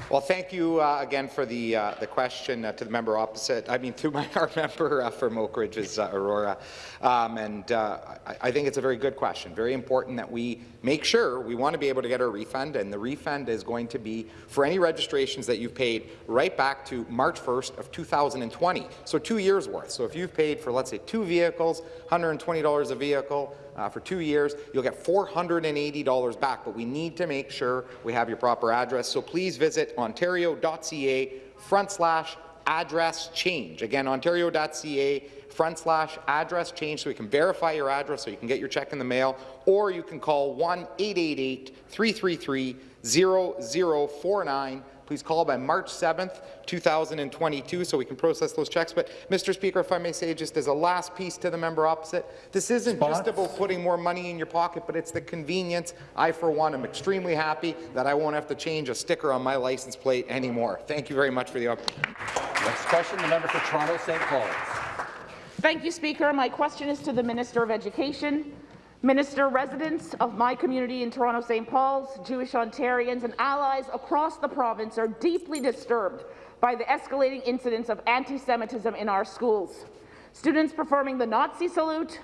Well, thank you uh, again for the uh, the question uh, to the member opposite. I mean, to my our member uh, from Oak Ridges uh, Aurora, um, and uh, I, I, think it's a very good question. Very important that we make sure we want to be able to get a refund, and the refund is going to be for any registrations that you've paid right back to March 1st of 2020, so two years worth. So if you've paid for let's say two vehicles, $120 a vehicle uh, for two years, you'll get $480 back, but we need to make sure we have your proper address. So please visit ontario.ca front slash address change. Again, ontario.ca front slash address change so we can verify your address so you can get your check in the mail, or you can call 1-888-333-0049 Please call by March 7th, 2022, so we can process those checks. But, Mr. Speaker, if I may say just as a last piece to the member opposite, this isn't Response? just about putting more money in your pocket, but it's the convenience. I, for one, am extremely happy that I won't have to change a sticker on my license plate anymore. Thank you very much for the opportunity. Next question, the member for Toronto St. Paul's. Thank you, Speaker. My question is to the Minister of Education. Minister, residents of my community in Toronto St. Paul's, Jewish Ontarians and allies across the province are deeply disturbed by the escalating incidents of anti-Semitism in our schools. Students performing the Nazi salute,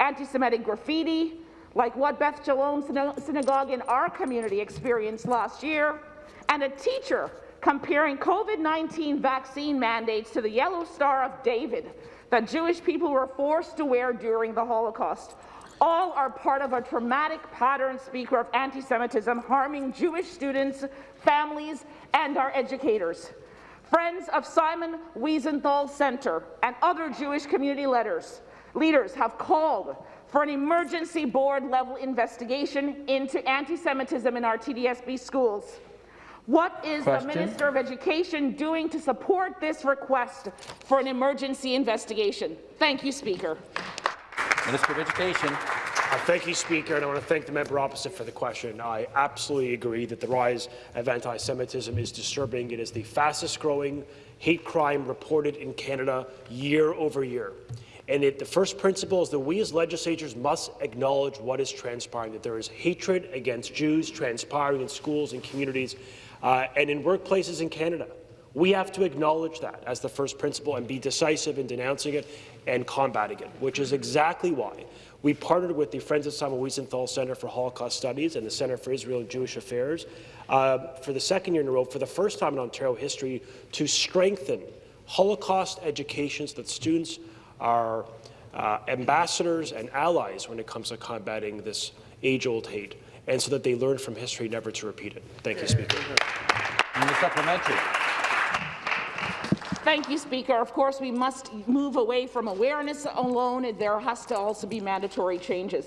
anti-Semitic graffiti, like what Beth Shalom Synagogue in our community experienced last year, and a teacher comparing COVID-19 vaccine mandates to the Yellow Star of David that Jewish people were forced to wear during the Holocaust all are part of a traumatic pattern, Speaker, of anti-Semitism harming Jewish students, families, and our educators. Friends of Simon Wiesenthal Center and other Jewish community leaders, leaders have called for an emergency board-level investigation into anti-Semitism in our TDSB schools. What is Question? the Minister of Education doing to support this request for an emergency investigation? Thank you, Speaker. Minister of Education. Uh, thank you, Speaker, and I want to thank the member opposite for the question. I absolutely agree that the rise of anti-Semitism is disturbing. It is the fastest-growing hate crime reported in Canada year over year. And it, the first principle is that we as legislators must acknowledge what is transpiring, that there is hatred against Jews transpiring in schools and communities uh, and in workplaces in Canada. We have to acknowledge that as the first principle and be decisive in denouncing it and combating it, which is exactly why we partnered with the Friends of Simon Wiesenthal Center for Holocaust Studies and the Center for Israel and Jewish Affairs uh, for the second year in a row, for the first time in Ontario history, to strengthen Holocaust education so that students are uh, ambassadors and allies when it comes to combating this age-old hate. and so that they learn from history never to repeat it. Thank you, Speaker. And the supplementary. Thank you, Speaker. Of course, we must move away from awareness alone. There has to also be mandatory changes.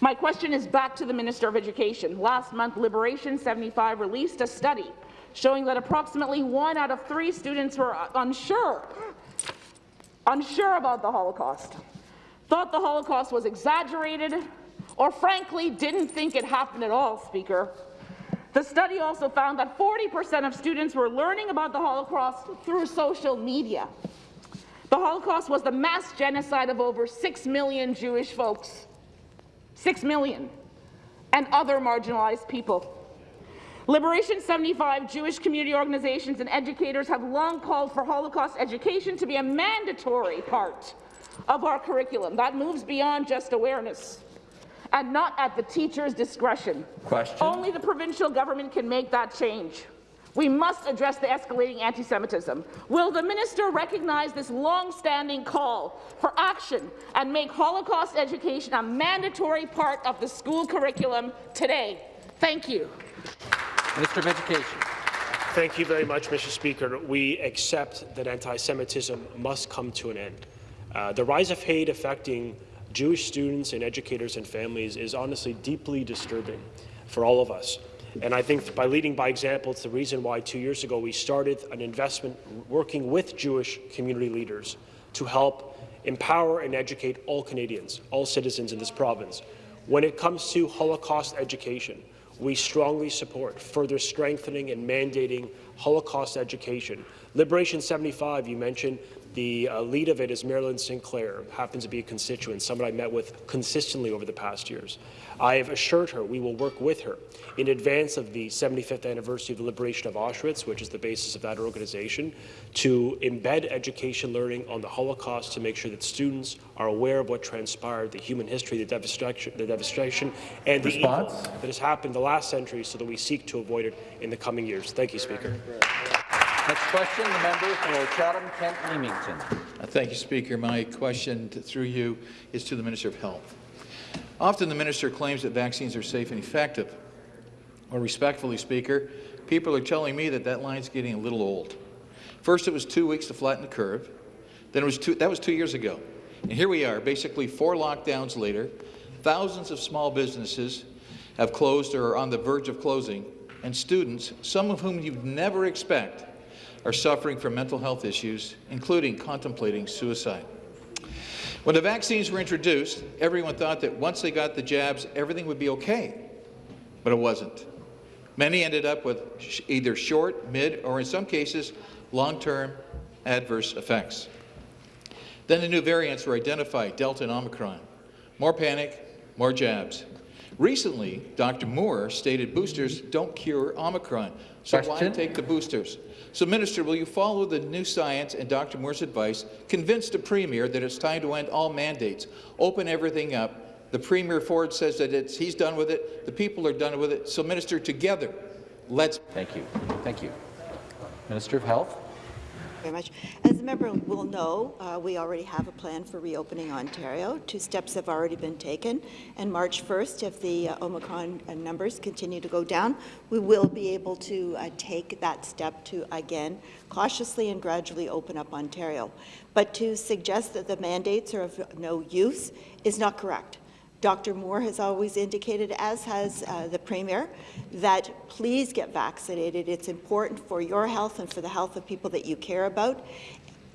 My question is back to the Minister of Education. Last month, Liberation 75 released a study showing that approximately one out of three students were unsure, unsure about the Holocaust, thought the Holocaust was exaggerated, or frankly didn't think it happened at all, Speaker. The study also found that 40% of students were learning about the Holocaust through social media. The Holocaust was the mass genocide of over 6 million Jewish folks. 6 million. And other marginalized people. Liberation 75 Jewish community organizations and educators have long called for Holocaust education to be a mandatory part of our curriculum. That moves beyond just awareness and not at the teacher's discretion. Question. Only the provincial government can make that change. We must address the escalating anti-Semitism. Will the minister recognize this long-standing call for action and make Holocaust education a mandatory part of the school curriculum today? Thank you. Minister of Education. Thank you very much, Mr. Speaker. We accept that anti-Semitism must come to an end. Uh, the rise of hate affecting Jewish students and educators and families is honestly deeply disturbing for all of us. And I think by leading by example, it's the reason why two years ago we started an investment working with Jewish community leaders to help empower and educate all Canadians, all citizens in this province. When it comes to Holocaust education, we strongly support further strengthening and mandating Holocaust education. Liberation 75, you mentioned, the uh, lead of it is Marilyn Sinclair, happens to be a constituent, someone I met with consistently over the past years. I have assured her we will work with her in advance of the 75th anniversary of the liberation of Auschwitz, which is the basis of that organization, to embed education learning on the Holocaust to make sure that students are aware of what transpired, the human history, the devastation, the devastation and the Response? evil that has happened the last century so that we seek to avoid it in the coming years. Thank you, Speaker. Next question, the member for Chatham-Kent Leamington. Uh, Thank you, Speaker. My question to- through you is to the Minister of Health. Often the minister claims that vaccines are safe and effective. Well, respectfully, Speaker, people are telling me that that line's getting a little old. First, it was two weeks to flatten the curve. Then it was two, that was two years ago. And here we are, basically four lockdowns later. Thousands of small businesses have closed or are on the verge of closing, and students, some of whom you'd never expect, are suffering from mental health issues, including contemplating suicide. When the vaccines were introduced, everyone thought that once they got the jabs, everything would be okay, but it wasn't. Many ended up with sh either short, mid, or in some cases, long-term adverse effects. Then the new variants were identified, Delta and Omicron. More panic, more jabs. Recently, Dr. Moore stated boosters don't cure Omicron, so why take the boosters? So, Minister, will you follow the new science and Dr. Moore's advice, convince the Premier that it's time to end all mandates, open everything up? The Premier Ford says that it's, he's done with it, the people are done with it. So, Minister, together, let's... Thank you. Thank you. Minister of Health. Very much. As the member will know, uh, we already have a plan for reopening Ontario. Two steps have already been taken, and March 1st, if the uh, Omicron uh, numbers continue to go down, we will be able to uh, take that step to, again, cautiously and gradually open up Ontario. But to suggest that the mandates are of no use is not correct. Dr. Moore has always indicated, as has uh, the Premier, that please get vaccinated. It's important for your health and for the health of people that you care about.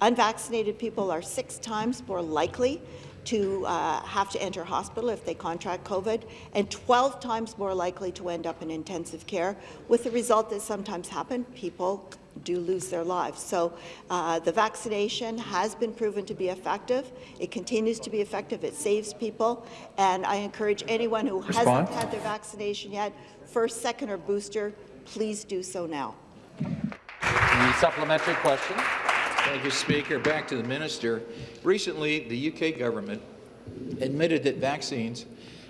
Unvaccinated people are six times more likely to uh, have to enter hospital if they contract COVID, and 12 times more likely to end up in intensive care, with the result that sometimes happen, people do lose their lives. So uh, the vaccination has been proven to be effective. It continues to be effective. It saves people. And I encourage anyone who Response? hasn't had their vaccination yet, first, second, or booster, please do so now. The supplementary question. Thank you, Speaker. Back to the minister. Recently, the UK government admitted that vaccines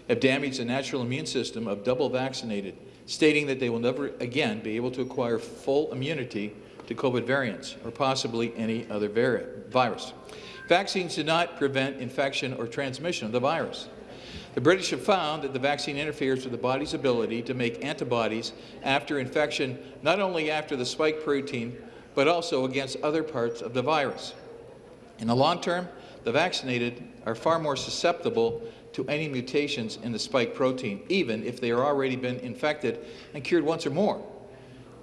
have damaged the natural immune system of double vaccinated, stating that they will never again be able to acquire full immunity to COVID variants or possibly any other virus. Vaccines do not prevent infection or transmission of the virus. The British have found that the vaccine interferes with the body's ability to make antibodies after infection, not only after the spike protein, but also against other parts of the virus. In the long term, the vaccinated are far more susceptible to any mutations in the spike protein, even if they are already been infected and cured once or more.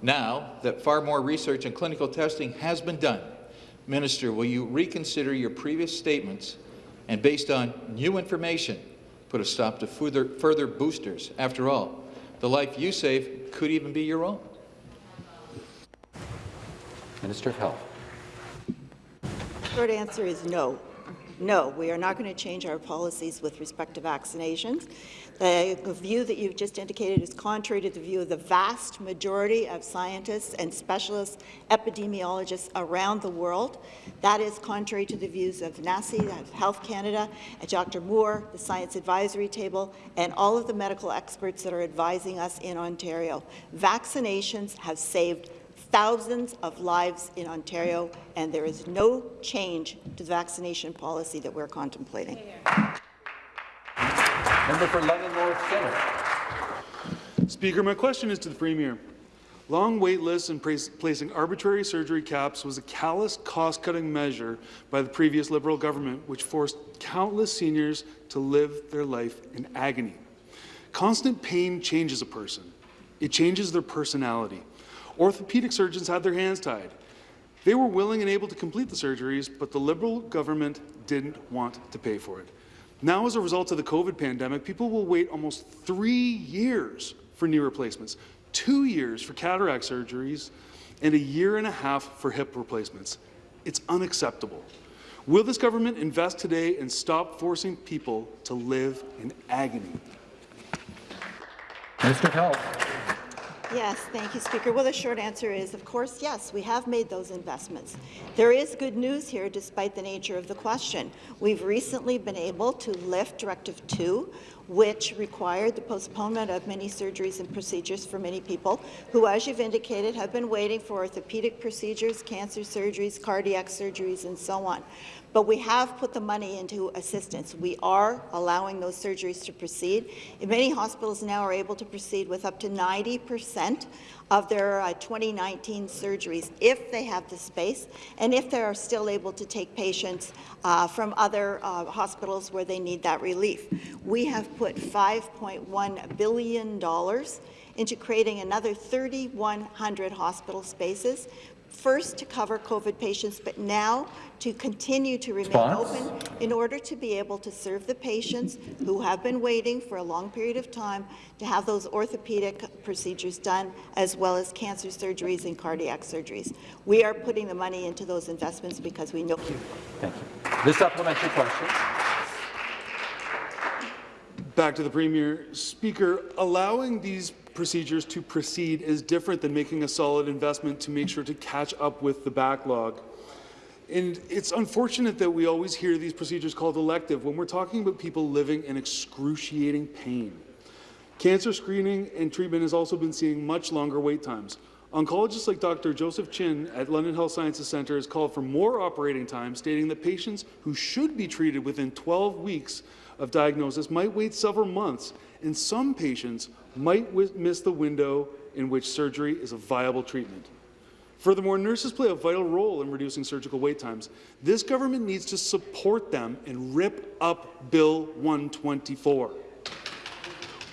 Now that far more research and clinical testing has been done, Minister, will you reconsider your previous statements and, based on new information, put a stop to further, further boosters? After all, the life you save could even be your own. Minister of Health. Short answer is no. No, we are not going to change our policies with respect to vaccinations. The view that you've just indicated is contrary to the view of the vast majority of scientists and specialists, epidemiologists around the world. That is contrary to the views of NACI, of Health Canada, Dr. Moore, the Science Advisory Table, and all of the medical experts that are advising us in Ontario. Vaccinations have saved thousands of lives in Ontario, and there is no change to the vaccination policy that we're contemplating. Member for London North Centre. Speaker, my question is to the Premier. Long wait lists and placing arbitrary surgery caps was a callous cost-cutting measure by the previous Liberal government, which forced countless seniors to live their life in agony. Constant pain changes a person. It changes their personality. Orthopedic surgeons had their hands tied. They were willing and able to complete the surgeries, but the Liberal government didn't want to pay for it. Now, as a result of the COVID pandemic, people will wait almost three years for knee replacements, two years for cataract surgeries, and a year and a half for hip replacements. It's unacceptable. Will this government invest today and stop forcing people to live in agony? Mr. Health. Yes, thank you, Speaker. Well, the short answer is, of course, yes, we have made those investments. There is good news here, despite the nature of the question. We've recently been able to lift Directive 2, which required the postponement of many surgeries and procedures for many people who, as you've indicated, have been waiting for orthopedic procedures, cancer surgeries, cardiac surgeries, and so on but we have put the money into assistance. We are allowing those surgeries to proceed. Many hospitals now are able to proceed with up to 90 percent of their uh, 2019 surgeries if they have the space and if they are still able to take patients uh, from other uh, hospitals where they need that relief. We have put $5.1 billion into creating another 3,100 hospital spaces first to cover COVID patients, but now to continue to remain Spons? open in order to be able to serve the patients who have been waiting for a long period of time to have those orthopedic procedures done, as well as cancer surgeries and cardiac surgeries. We are putting the money into those investments because we know. Thank you. This supplementary question. Back to the Premier. Speaker, allowing these procedures to proceed is different than making a solid investment to make sure to catch up with the backlog. And it's unfortunate that we always hear these procedures called elective when we're talking about people living in excruciating pain. Cancer screening and treatment has also been seeing much longer wait times. Oncologists like Dr. Joseph Chin at London Health Sciences Centre has called for more operating time, stating that patients who should be treated within 12 weeks of diagnosis might wait several months, and some patients might miss the window in which surgery is a viable treatment. Furthermore, nurses play a vital role in reducing surgical wait times. This government needs to support them and rip up Bill 124.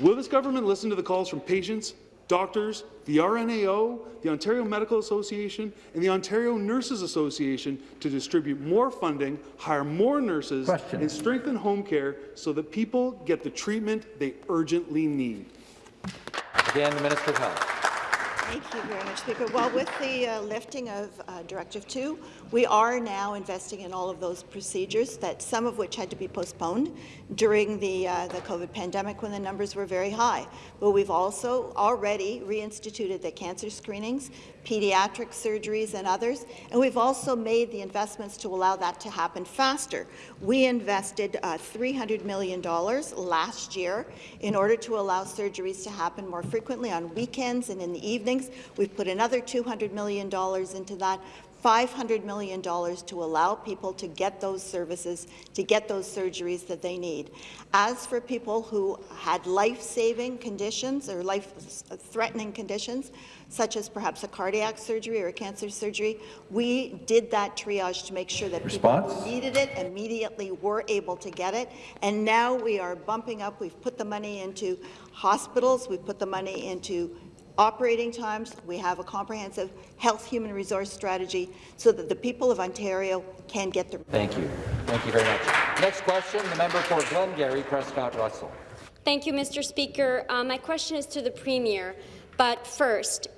Will this government listen to the calls from patients, doctors, the RNAO, the Ontario Medical Association, and the Ontario Nurses Association to distribute more funding, hire more nurses, Question. and strengthen home care so that people get the treatment they urgently need? Again, the Minister of Health. Thank you very much, Speaker. Well, with the uh, lifting of uh, Directive 2, we are now investing in all of those procedures, that some of which had to be postponed during the, uh, the COVID pandemic when the numbers were very high. But we've also already reinstituted the cancer screenings, pediatric surgeries and others, and we've also made the investments to allow that to happen faster. We invested uh, $300 million last year in order to allow surgeries to happen more frequently on weekends and in the evenings. We've put another $200 million into that $500 million to allow people to get those services, to get those surgeries that they need. As for people who had life-saving conditions or life-threatening conditions, such as perhaps a cardiac surgery or a cancer surgery, we did that triage to make sure that Response? people who needed it immediately were able to get it. And now we are bumping up. We've put the money into hospitals. We've put the money into operating times. We have a comprehensive health human resource strategy so that the people of Ontario can get their... Thank you. Thank you very much. Next question, the member for Glengarry, Prescott Russell. Thank you, Mr. Speaker. Uh, my question is to the Premier, but first,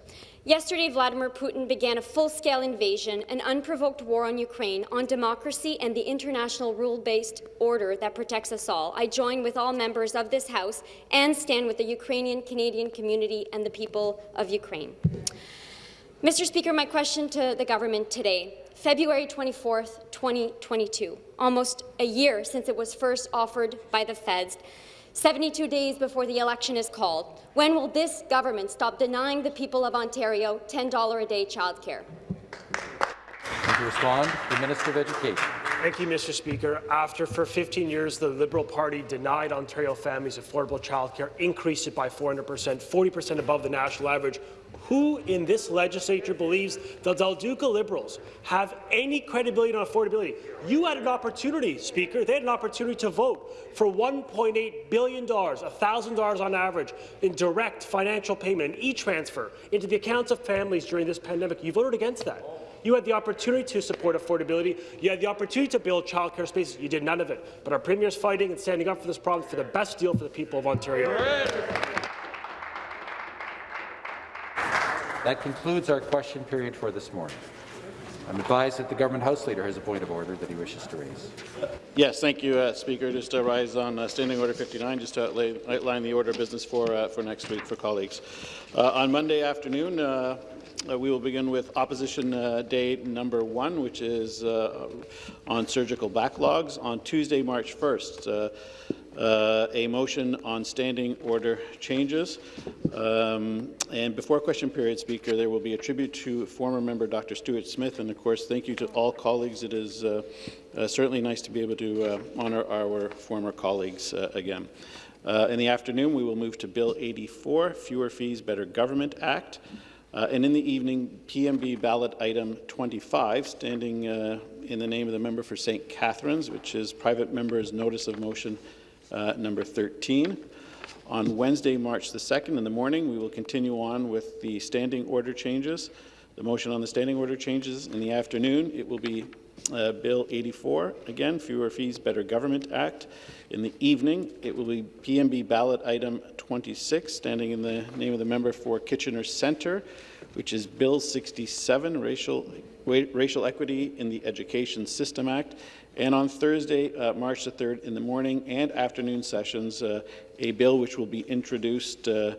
Yesterday, Vladimir Putin began a full-scale invasion, an unprovoked war on Ukraine, on democracy and the international rule-based order that protects us all. I join with all members of this House and stand with the Ukrainian Canadian community and the people of Ukraine. Mr. Speaker, my question to the government today. February 24, 2022, almost a year since it was first offered by the feds, 72 days before the election is called. When will this government stop denying the people of Ontario $10 a day childcare? To respond, the Minister of Education. Thank you, Mr. Speaker. After, for 15 years, the Liberal Party denied Ontario families affordable childcare, increased it by 400 percent, 40 percent above the national average, who in this legislature believes the Del Duca Liberals have any credibility on affordability? You had an opportunity, Speaker. They had an opportunity to vote for $1.8 billion, $1,000 on average, in direct financial payment, e-transfer into the accounts of families during this pandemic. You voted against that. You had the opportunity to support affordability. You had the opportunity to build childcare spaces. You did none of it. But our Premier is fighting and standing up for this problem for the best deal for the people of Ontario. That concludes our question period for this morning. I'm advised that the government House Leader has a point of order that he wishes to raise. Yes, thank you, uh, Speaker. Just to rise on uh, Standing Order 59, just to outlay, outline the order of business for uh, for next week for colleagues. Uh, on Monday afternoon, uh, uh, we will begin with Opposition Day number one, which is on surgical backlogs. On Tuesday, March 1st, uh, a motion on standing order changes. Um, and before question period, Speaker, there will be a tribute to former member Dr. Stuart Smith. And of course, thank you to all colleagues. It is uh, uh, certainly nice to be able to uh, honour our former colleagues uh, again. Uh, in the afternoon, we will move to Bill 84, Fewer Fees, Better Government Act. and in the evening, PMB ballot item 25, standing in the name of the member for St. Catharines, which is private member's notice of motion uh, number 13. On Wednesday, March the 2nd in the morning, we will continue on with the standing order changes. The motion on the standing order changes in the afternoon. It will be uh, Bill 84, again, Fewer Fees, Better Government Act. In the evening, it will be PMB ballot item 26, standing in the name of the member for Kitchener Centre, which is Bill 67, Racial, Racial Equity in the Education System Act. And on Thursday, uh, March the 3rd, in the morning and afternoon sessions, uh, a bill which will be introduced uh,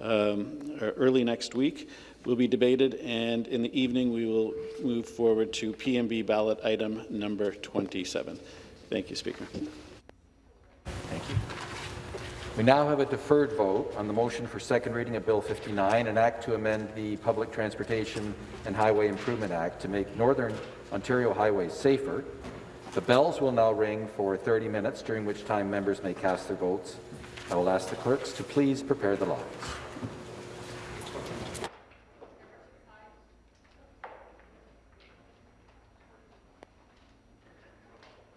um, early next week will be debated, and in the evening we will move forward to PMB ballot item number 27. Thank you, Speaker. Thank you. We now have a deferred vote on the motion for second reading of Bill 59, an act to amend the Public Transportation and Highway Improvement Act to make Northern Ontario highways safer the bells will now ring for 30 minutes, during which time members may cast their votes. I will ask the clerks to please prepare the lines.